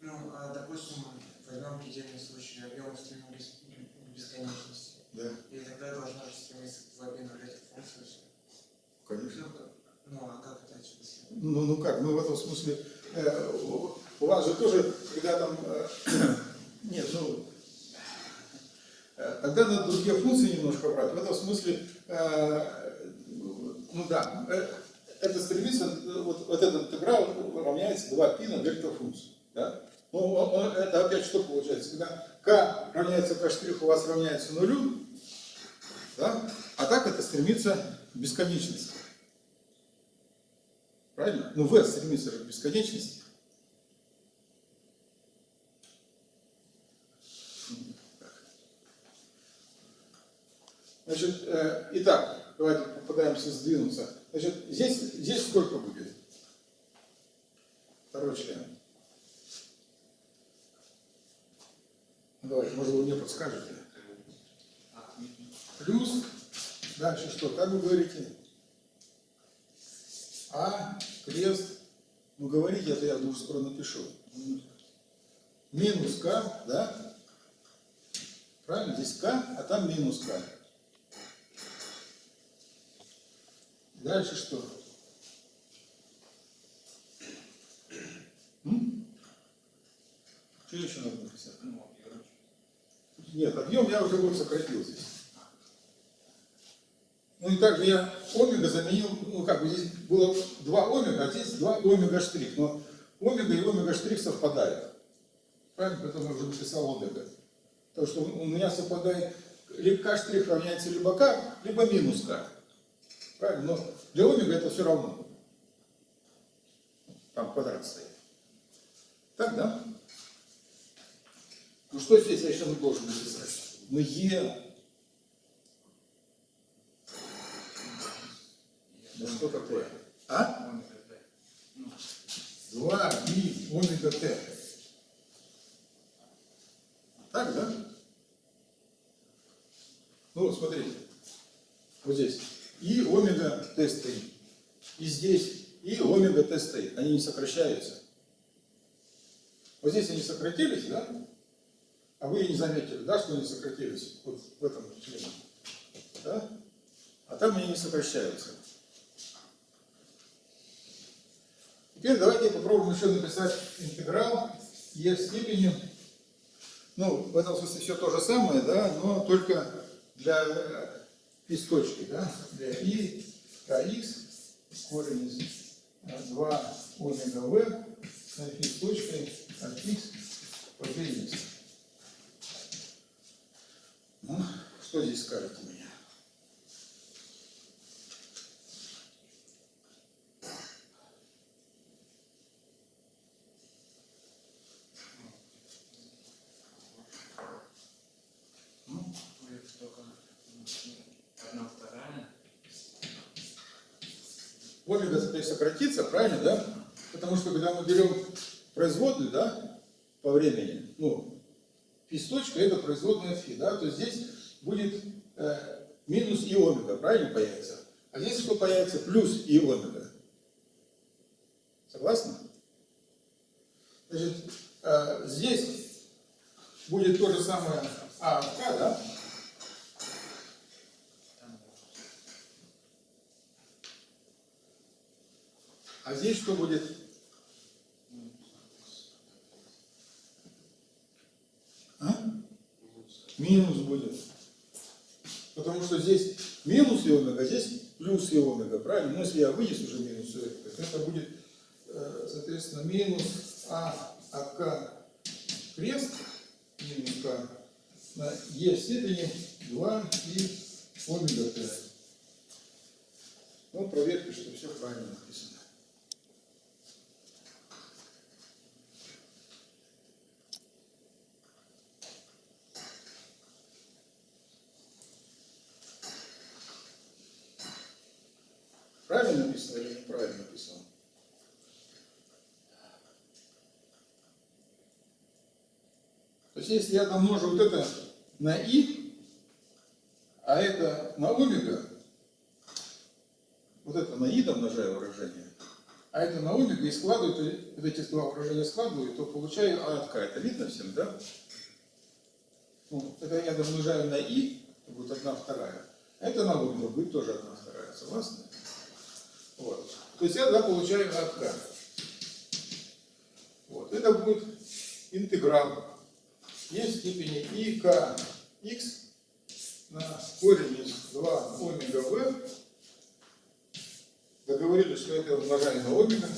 S4: Ну, а, допустим, возьмем предельный случай, объем стремим без- к бесконечности.
S1: Да,
S4: И тогда должна же стремиться к 2π на этих функций.
S1: конечно.
S4: Ну, ну, а как это следует?
S1: Ну, ну как, ну в этом смысле, э, у у вас же тоже, когда там, э, нет, ну, э, тогда надо другие функции немножко брать. В этом смысле, э, ну да, э, это стремится, э, вот, вот этот интеграл равняется 2π на дельта функцию. Да? Ну, это опять что получается? Когда k равняется k у вас равняется нулю, да? а так это стремится к бесконечности. Правильно? Ну, v стремится к бесконечности. Значит, э, итак, давайте попытаемся сдвинуться. Значит, здесь, здесь сколько будет? Второй член. Ну, Давайте, может, вы мне подскажете. Плюс, дальше что? Как вы говорите? А, крест. Ну, говорите, это я уже скоро напишу. Минус К, да? Правильно? Здесь К, а там минус К. Дальше что? М? Что еще надо написать? Нет, объем я уже вот сократил здесь. Ну и также я омега заменил, ну как бы здесь было два омега, а здесь два омега штрих. Но омега и омега штрих совпадают. Правильно? Поэтому я уже написал омега. Потому что у меня совпадает либо k штрих равняется либо k, либо минус k. Правильно? Но для омега это все равно. Там квадрат стоит. Так, да? Ну что здесь я еще должен написать? Ну Е. Да что такое? А?
S3: Ну,
S1: 2 и омега Т. Так, да? Ну, вот смотрите. Вот здесь. И омега Т стоит. И здесь. И омега Т стоит. Они не сокращаются. Вот здесь они сократились, да? А вы и не заметили, да, что они сократились? Вот в этом члене. Да? А там они не сокращаются. Теперь давайте попробуем еще написать интеграл e в степени. Ну, в этом смысле все то же самое, да, но только для э, точки, да, для i kx корень из э, 2 омега v с точкой от x по dx. Ну, что здесь
S3: ну, одна вторая.
S1: Омега теперь сократится, правильно, да? Потому что когда мы берем производную, да, по времени, ну, фи с точкой это производная фи, да, то здесь будет э, минус и омега, правильно появится? А здесь что появится? Плюс и омега. Согласны? Значит, э, здесь будет то же самое А от К, да? А здесь что будет? А? Минус будет. Потому что здесь минус и омега, здесь плюс и омега, правильно? Но если я вынес уже минус и то это будет, э, соответственно, минус А АК крест, минус К, на Е в степени 2 и омега Т. Ну, проверьте, что все правильно написано. Правильно или неправильно написано? То есть, если я домножу вот это на и, а это на омега, вот это на и домножаю выражение, а это на омега и складываю, то эти два выражения складываю, то получаю а от k. Это видно всем, да? Ну, это я домножаю на это будет одна вторая. Это на омега будет тоже одна вторая. Согласны? Вот. То есть я да, получаю от k. Вот. Это будет интеграл e в степени и k x на корень из 2 омега v. Договорились, что это умножаю на омега,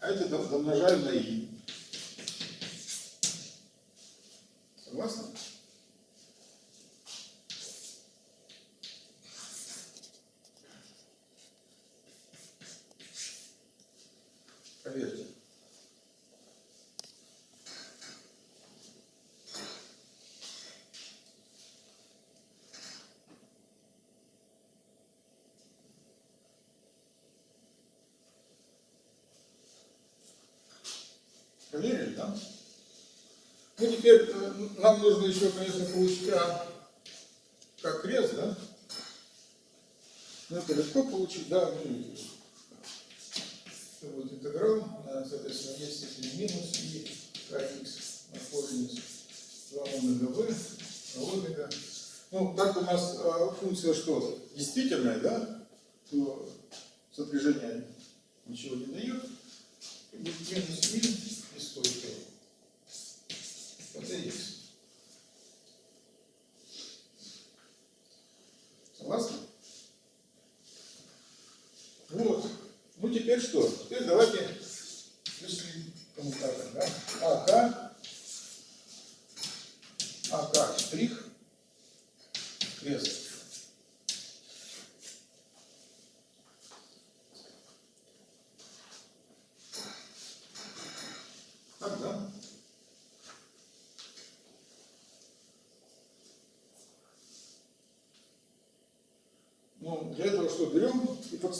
S1: а это дом- домножаю на и. Согласны? Проверьте. Проверили, да? Ну, теперь э, нам нужно еще, конечно, получить А как крест, да? Ну, это легко получить, да, ну, интеграл, соответственно, есть степень минус и kx корень из 2 омега v, омега. Ну, так у нас а, функция что? Действительная, да? То сопряжение ничего не дает. Минус 1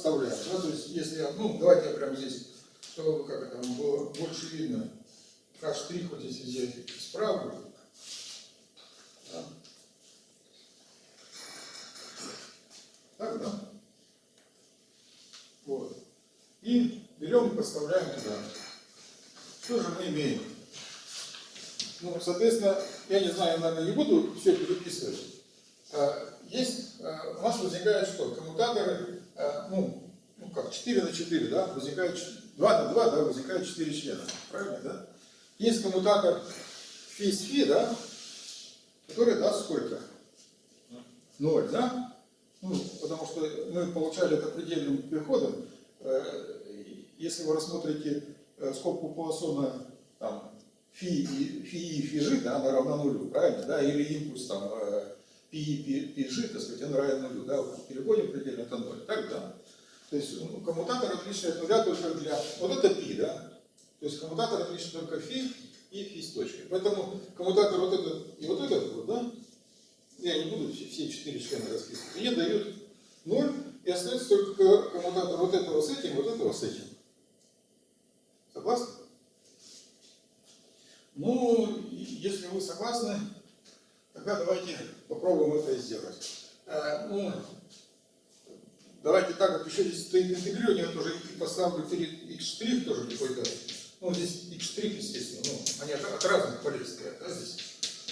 S1: Да? То есть, если я, ну, давайте я прямо здесь, чтобы как это было больше видно, как штрих вот здесь взять справа. Так, да? Вот. И берем и подставляем туда. Что же мы имеем? Ну, соответственно, я не знаю, наверное, не буду все переписывать. А, Есть, а, у нас возникает что? Коммутаторы, ну, ну как, 4 на 4, да, возникает 2 на 2, да, возникает 4 члена. Правильно, да? Есть коммутатор фи с фи, да, который даст сколько? 0, да? Ну, потому что мы получали это предельным переходом. Э, Если вы рассмотрите э, скобку Пуассона, там, фи и фи фи жи, да, она равна нулю, правильно, да, или импульс там э, пи и пи, пи жи, так сказать, он равен нулю, да, переходим предельно, это ноль. То есть ну, коммутатор отличный от нуля только для, вот это пи, да, то есть коммутатор отличный только фи и фи с точкой. Поэтому коммутатор вот этот и вот этот вот, да, я не буду все, все четыре члена расписывать, мне дают ноль, и остается только коммутатор вот этого с этим, вот этого с этим. Согласны? Ну, если вы согласны, тогда давайте попробуем это сделать. Э, ну, давайте так, как еще здесь стоит интегрирование, я тоже поставлю перед x тоже какой-то. Ну, здесь x естественно, ну, они от, от разных полей стоят, да, здесь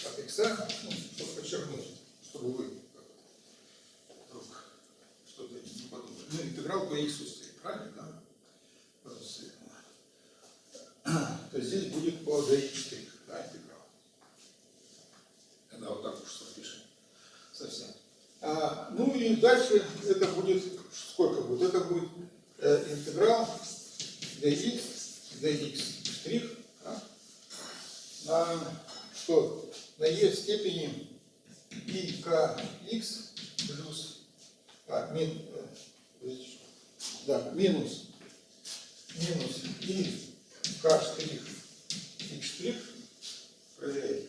S1: от x, ну, чтобы подчеркнуть, чтобы вы вдруг что-то не подумали. Ну, интеграл по x стоит, правильно, да? То есть здесь будет по dx', да, интеграл. Тогда вот так уж запишем. Совсем. А, ну и дальше это будет, сколько будет? Это будет э, интеграл dx, dx штрих, да, на что? На e в степени и kx плюс, а, мин, э, да, минус, минус и k штрих, x штрих, проверяйте,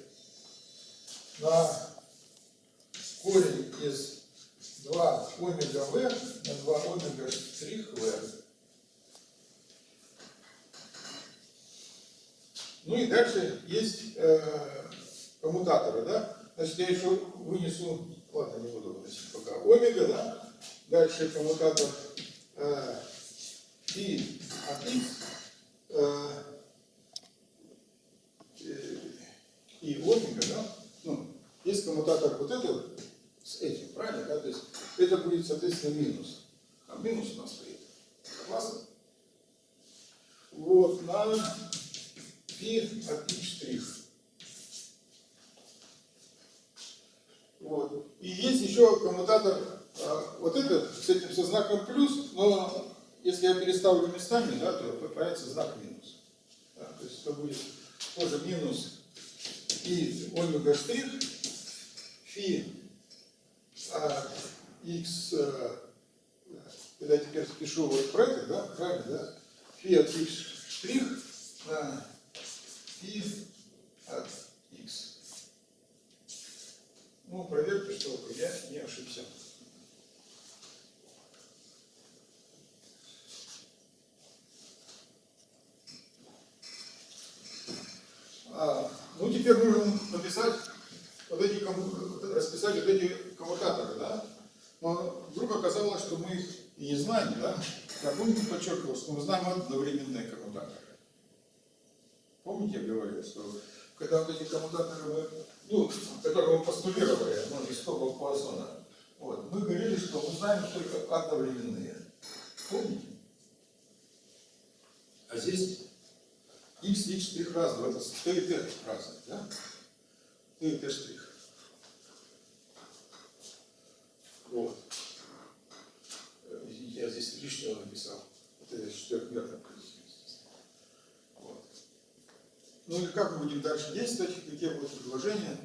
S1: на корень из 2 омега v на 2 омега штрих v. Ну и дальше есть э, коммутаторы, да? Значит, я еще вынесу, ладно, не буду выносить пока, омега, да? Дальше коммутатор э, фи от x э, и омега, да? Ну, есть коммутатор вот этот с этим, правильно? Да? То есть это будет, соответственно, минус. А минус у нас стоит. Согласны? Вот, на фи от x штрих. Вот. И есть еще коммутатор, а, вот этот, с этим со знаком плюс, но если я переставлю местами, да, то появится знак минус. Да, то есть это будет тоже минус и омега штрих, фи x, когда я теперь спешу вот про это, да, правильно, да, фи от x штрих на фи от x. Ну, проверьте, что я не ошибся. А, ну, теперь нужно написать вот эти, комму- расписать вот эти коммутаторы, да? Но вдруг оказалось, что мы их и не знаем, да? Я помните, подчеркивал, что мы знаем одновременные коммутаторы. Помните, я говорил, что когда вот эти коммутаторы, мы, ну, которые мы постулировали, ну, из скобок Пуассона, вот, мы говорили, что мы знаем только одновременные. Помните? А здесь x, x штрих разного, это и t разные, да? t штрих. Вот. Э, я здесь лишнего написал. Вот это четырехметр. Вот. Ну и как мы будем дальше действовать, какие будут предложения?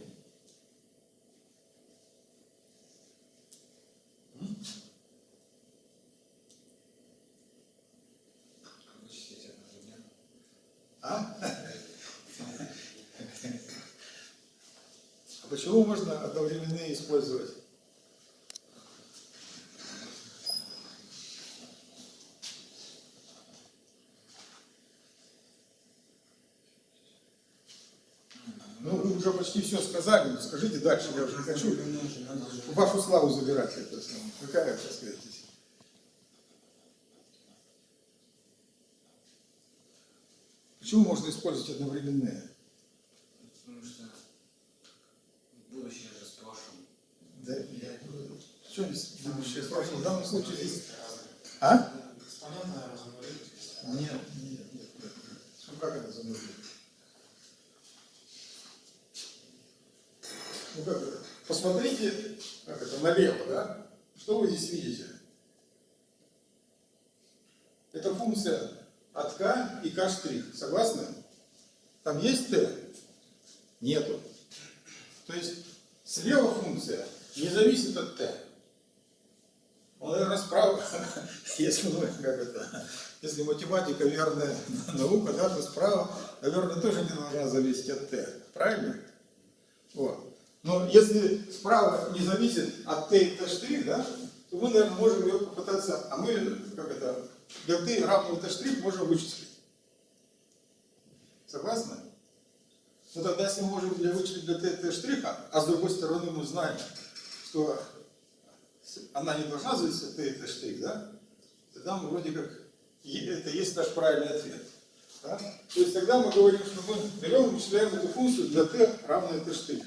S1: А? а почему можно одновременно использовать? Почти все сказали, но скажите дальше, я уже не хочу вашу славу забирать. Это, какая, так сказать? Почему можно использовать одновременные?
S3: Потому что будущее же с прошлым.
S1: Да, я, что здесь будущее спрашиваю? В данном случае здесь... А? Нет, нет, нет, нет. Ну как это замножить? Ну? Посмотрите, как это, налево, да? Что вы здесь видите? Это функция от k и k. Согласны? Там есть t? Нету. То есть слева функция не зависит от t. Ну, наверное, справа, если, мы, как это, если математика верная наука, да, то справа, наверное, тоже не должна зависеть от t. Правильно? Вот. Но если справа не зависит от и t штрих, да, то мы, наверное, можем ее попытаться, а мы, как это, для t равного t штрих можем вычислить. Согласны? Ну тогда, если мы можем для вычислить для t штриха, а с другой стороны мы знаем, что она не должна зависеть от t t штрих, да, тогда мы вроде как, это есть наш правильный ответ. Да? То есть тогда мы говорим, что мы берем и вычисляем эту функцию для t равной t штрих.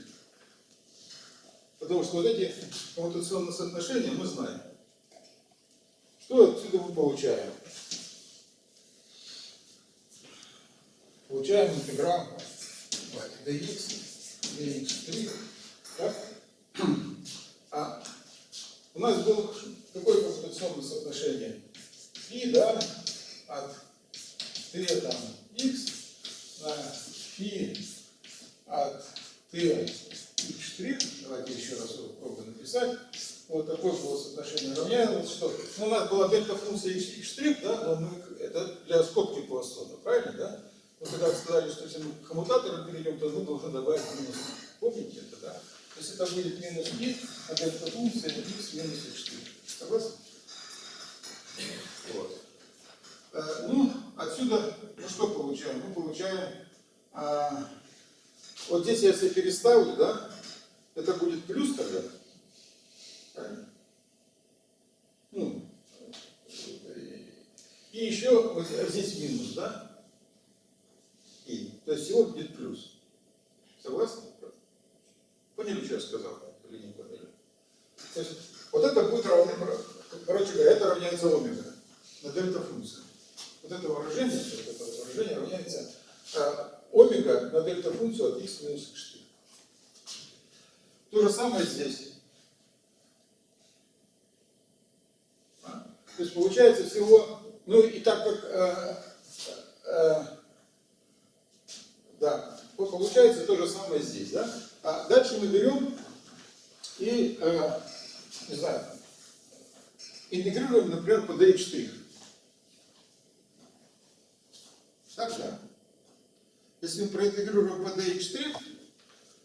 S1: Потому что вот эти коммутационные соотношения мы знаем. Что отсюда мы получаем? Получаем интеграл dx, dx3. Так? А у нас было какое коммутационное соотношение? Фи, да, от t там x на фи от t штрих. Давайте еще раз его попробуем написать. Вот такое было соотношение равняется, что ну, у нас была дельта функция x, штрих, да, но мы, это для скобки Пуассона, правильно, да? Мы когда сказали, что если мы к коммутатору перейдем, то мы должны добавить минус. Помните это, да? То есть это будет минус и, а дельта функция x минус x штрих. Согласны? Вот. Э, Ну, отсюда мы что получаем? Мы получаем, а, вот здесь я если переставлю, да, это будет плюс тогда. Ну, и еще вот здесь минус, да? И. То есть всего будет плюс. Согласны? Поняли, что я сказал? Или не поняли? То есть вот это будет равно, короче говоря, это равняется омега на дельта функция. Вот это выражение, вот это выражение равняется а, омега на дельта функцию от x минус x штрих. То же самое здесь. А? То есть получается всего, ну и так как, э, э, да, вот получается то же самое здесь, да? А дальше мы берем и, э, не знаю, интегрируем, например, по dx штрих. Так, да? Если мы проинтегрируем по dx штрих,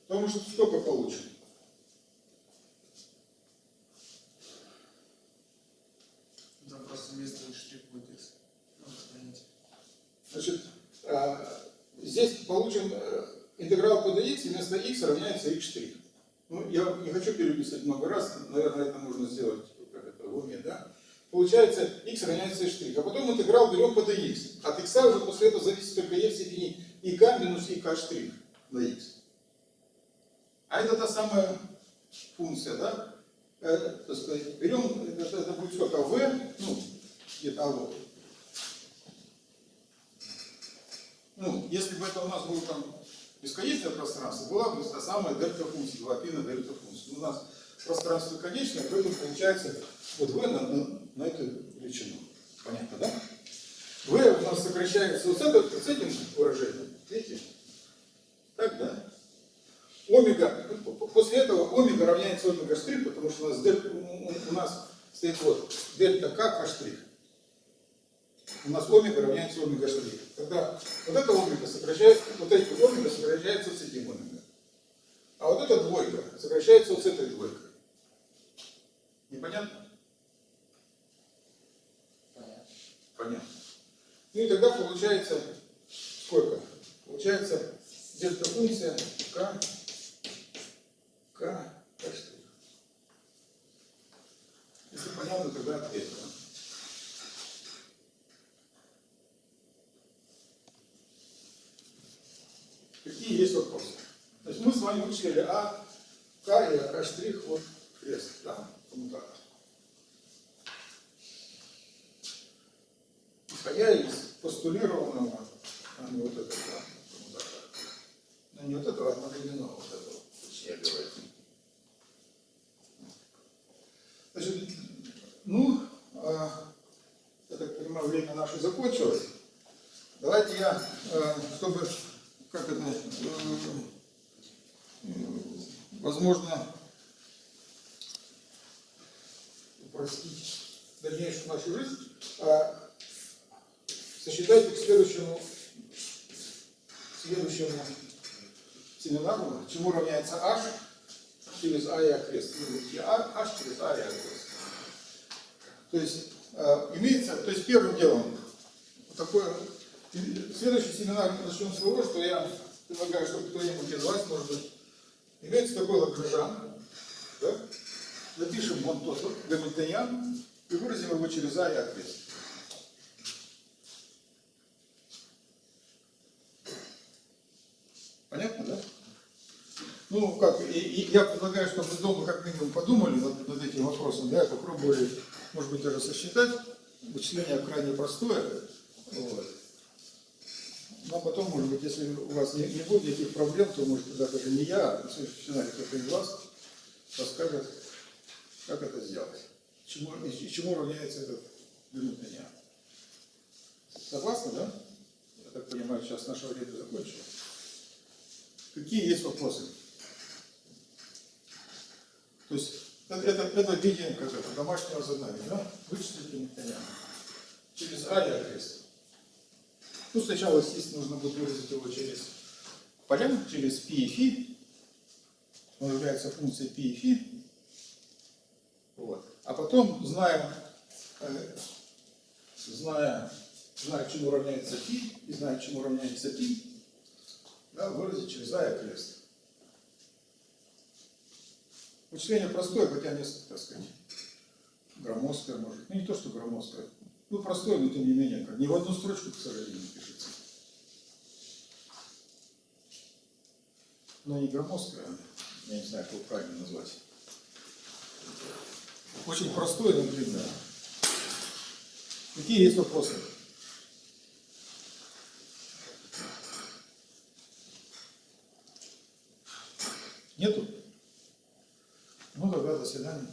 S1: то мы сколько получим?
S4: Там просто вместо штрих будет x. Ну, сохраните.
S1: Значит, а, здесь получим э, интеграл по dx, вместо x равняется x. Ну, я не хочу переписывать много раз, наверное, это нужно сделать как это, в уме, да? Получается, x равняется штрих. А потом интеграл берем по dx. От x уже после этого зависит только e в степени и k минус и k штрих на x. А это та самая функция, да? Э, так сказать, берем, это, это будет сколько? v, ну, вот. Ну, если бы это у нас было там бесконечное пространство, была бы та самая дельта функция, 2π на дельта функция. У нас пространство конечное, поэтому получается вот v на, на, на эту величину. Понятно, да? v у нас сокращается вот с, это- с этим выражением, видите? Так, да? Омега, после этого омега равняется омега штрих, потому что у нас, дель- у- у- у нас стоит вот дельта к к штрих. У нас омега равняется омега штрих. Тогда вот это омега сокращается, вот эти омега сокращаются с этим омега. А вот эта двойка сокращается вот с этой двойкой. Непонятно?
S2: Понятно.
S1: Понятно. Ну и тогда получается сколько? Получается дельта функция k, k, k. Если понятно, тогда ответ. да? Какие есть вопросы? То есть мы с вами вычислили А, К и К штрих, вот крест, да, коммутатор. Исходя из постулированного, а не вот этого, да, коммутатора. Ну не вот этого, а одновременного вот этого, точнее говоря. Значит, ну, а, я так понимаю, время наше закончилось. Давайте я, э, чтобы, как это, э, возможно, упростить дальнейшую нашу жизнь, а, сосчитайте к следующему, следующему семинару, чему равняется h через а и окрест. Вы будете а, h через а и окрест. То есть э, имеется, то есть первым делом вот такое, и следующий семинар начнем с того, что я предлагаю, чтобы кто-нибудь из вас, может быть, имеется такой лагражан, да? запишем вон тот гамильтониан и выразим его через а и окрест. Понятно, да? Ну, как, и, и я предлагаю, чтобы вы дома как минимум подумали над, над этим вопросом, да, попробовали, может быть, даже сосчитать. Вычисление крайне простое. Вот. Но потом, может быть, если у вас не, не будет никаких проблем, то, может, тогда даже не я, а кто-то из вас расскажет, как это сделать. Чему, и, чему равняется этот гамильтониан. Согласны, да? Я так понимаю, сейчас наше время закончилось. Какие есть вопросы? То есть это, это, это видение как это, домашнего задания, да? Вычислить гамильтониана. Через А. Ну, сначала здесь нужно будет выразить его через поляну, через пи и фи. Он является функцией пи и фи. Вот. А потом, зная, э, зная, зная, чему равняется пи, и зная, чему равняется пи, да, выразить через а и крест. Вычисление простое, хотя несколько, так сказать, громоздкое может. Ну, не то, что громоздкое. Ну, простое, но тем не менее, как. Ни в одну строчку, к сожалению, не пишется. Но не громоздкое, а, я не знаю, как его правильно назвать. Очень простое, но длинное. Какие есть вопросы? Нету? Ну, тогда до свидания.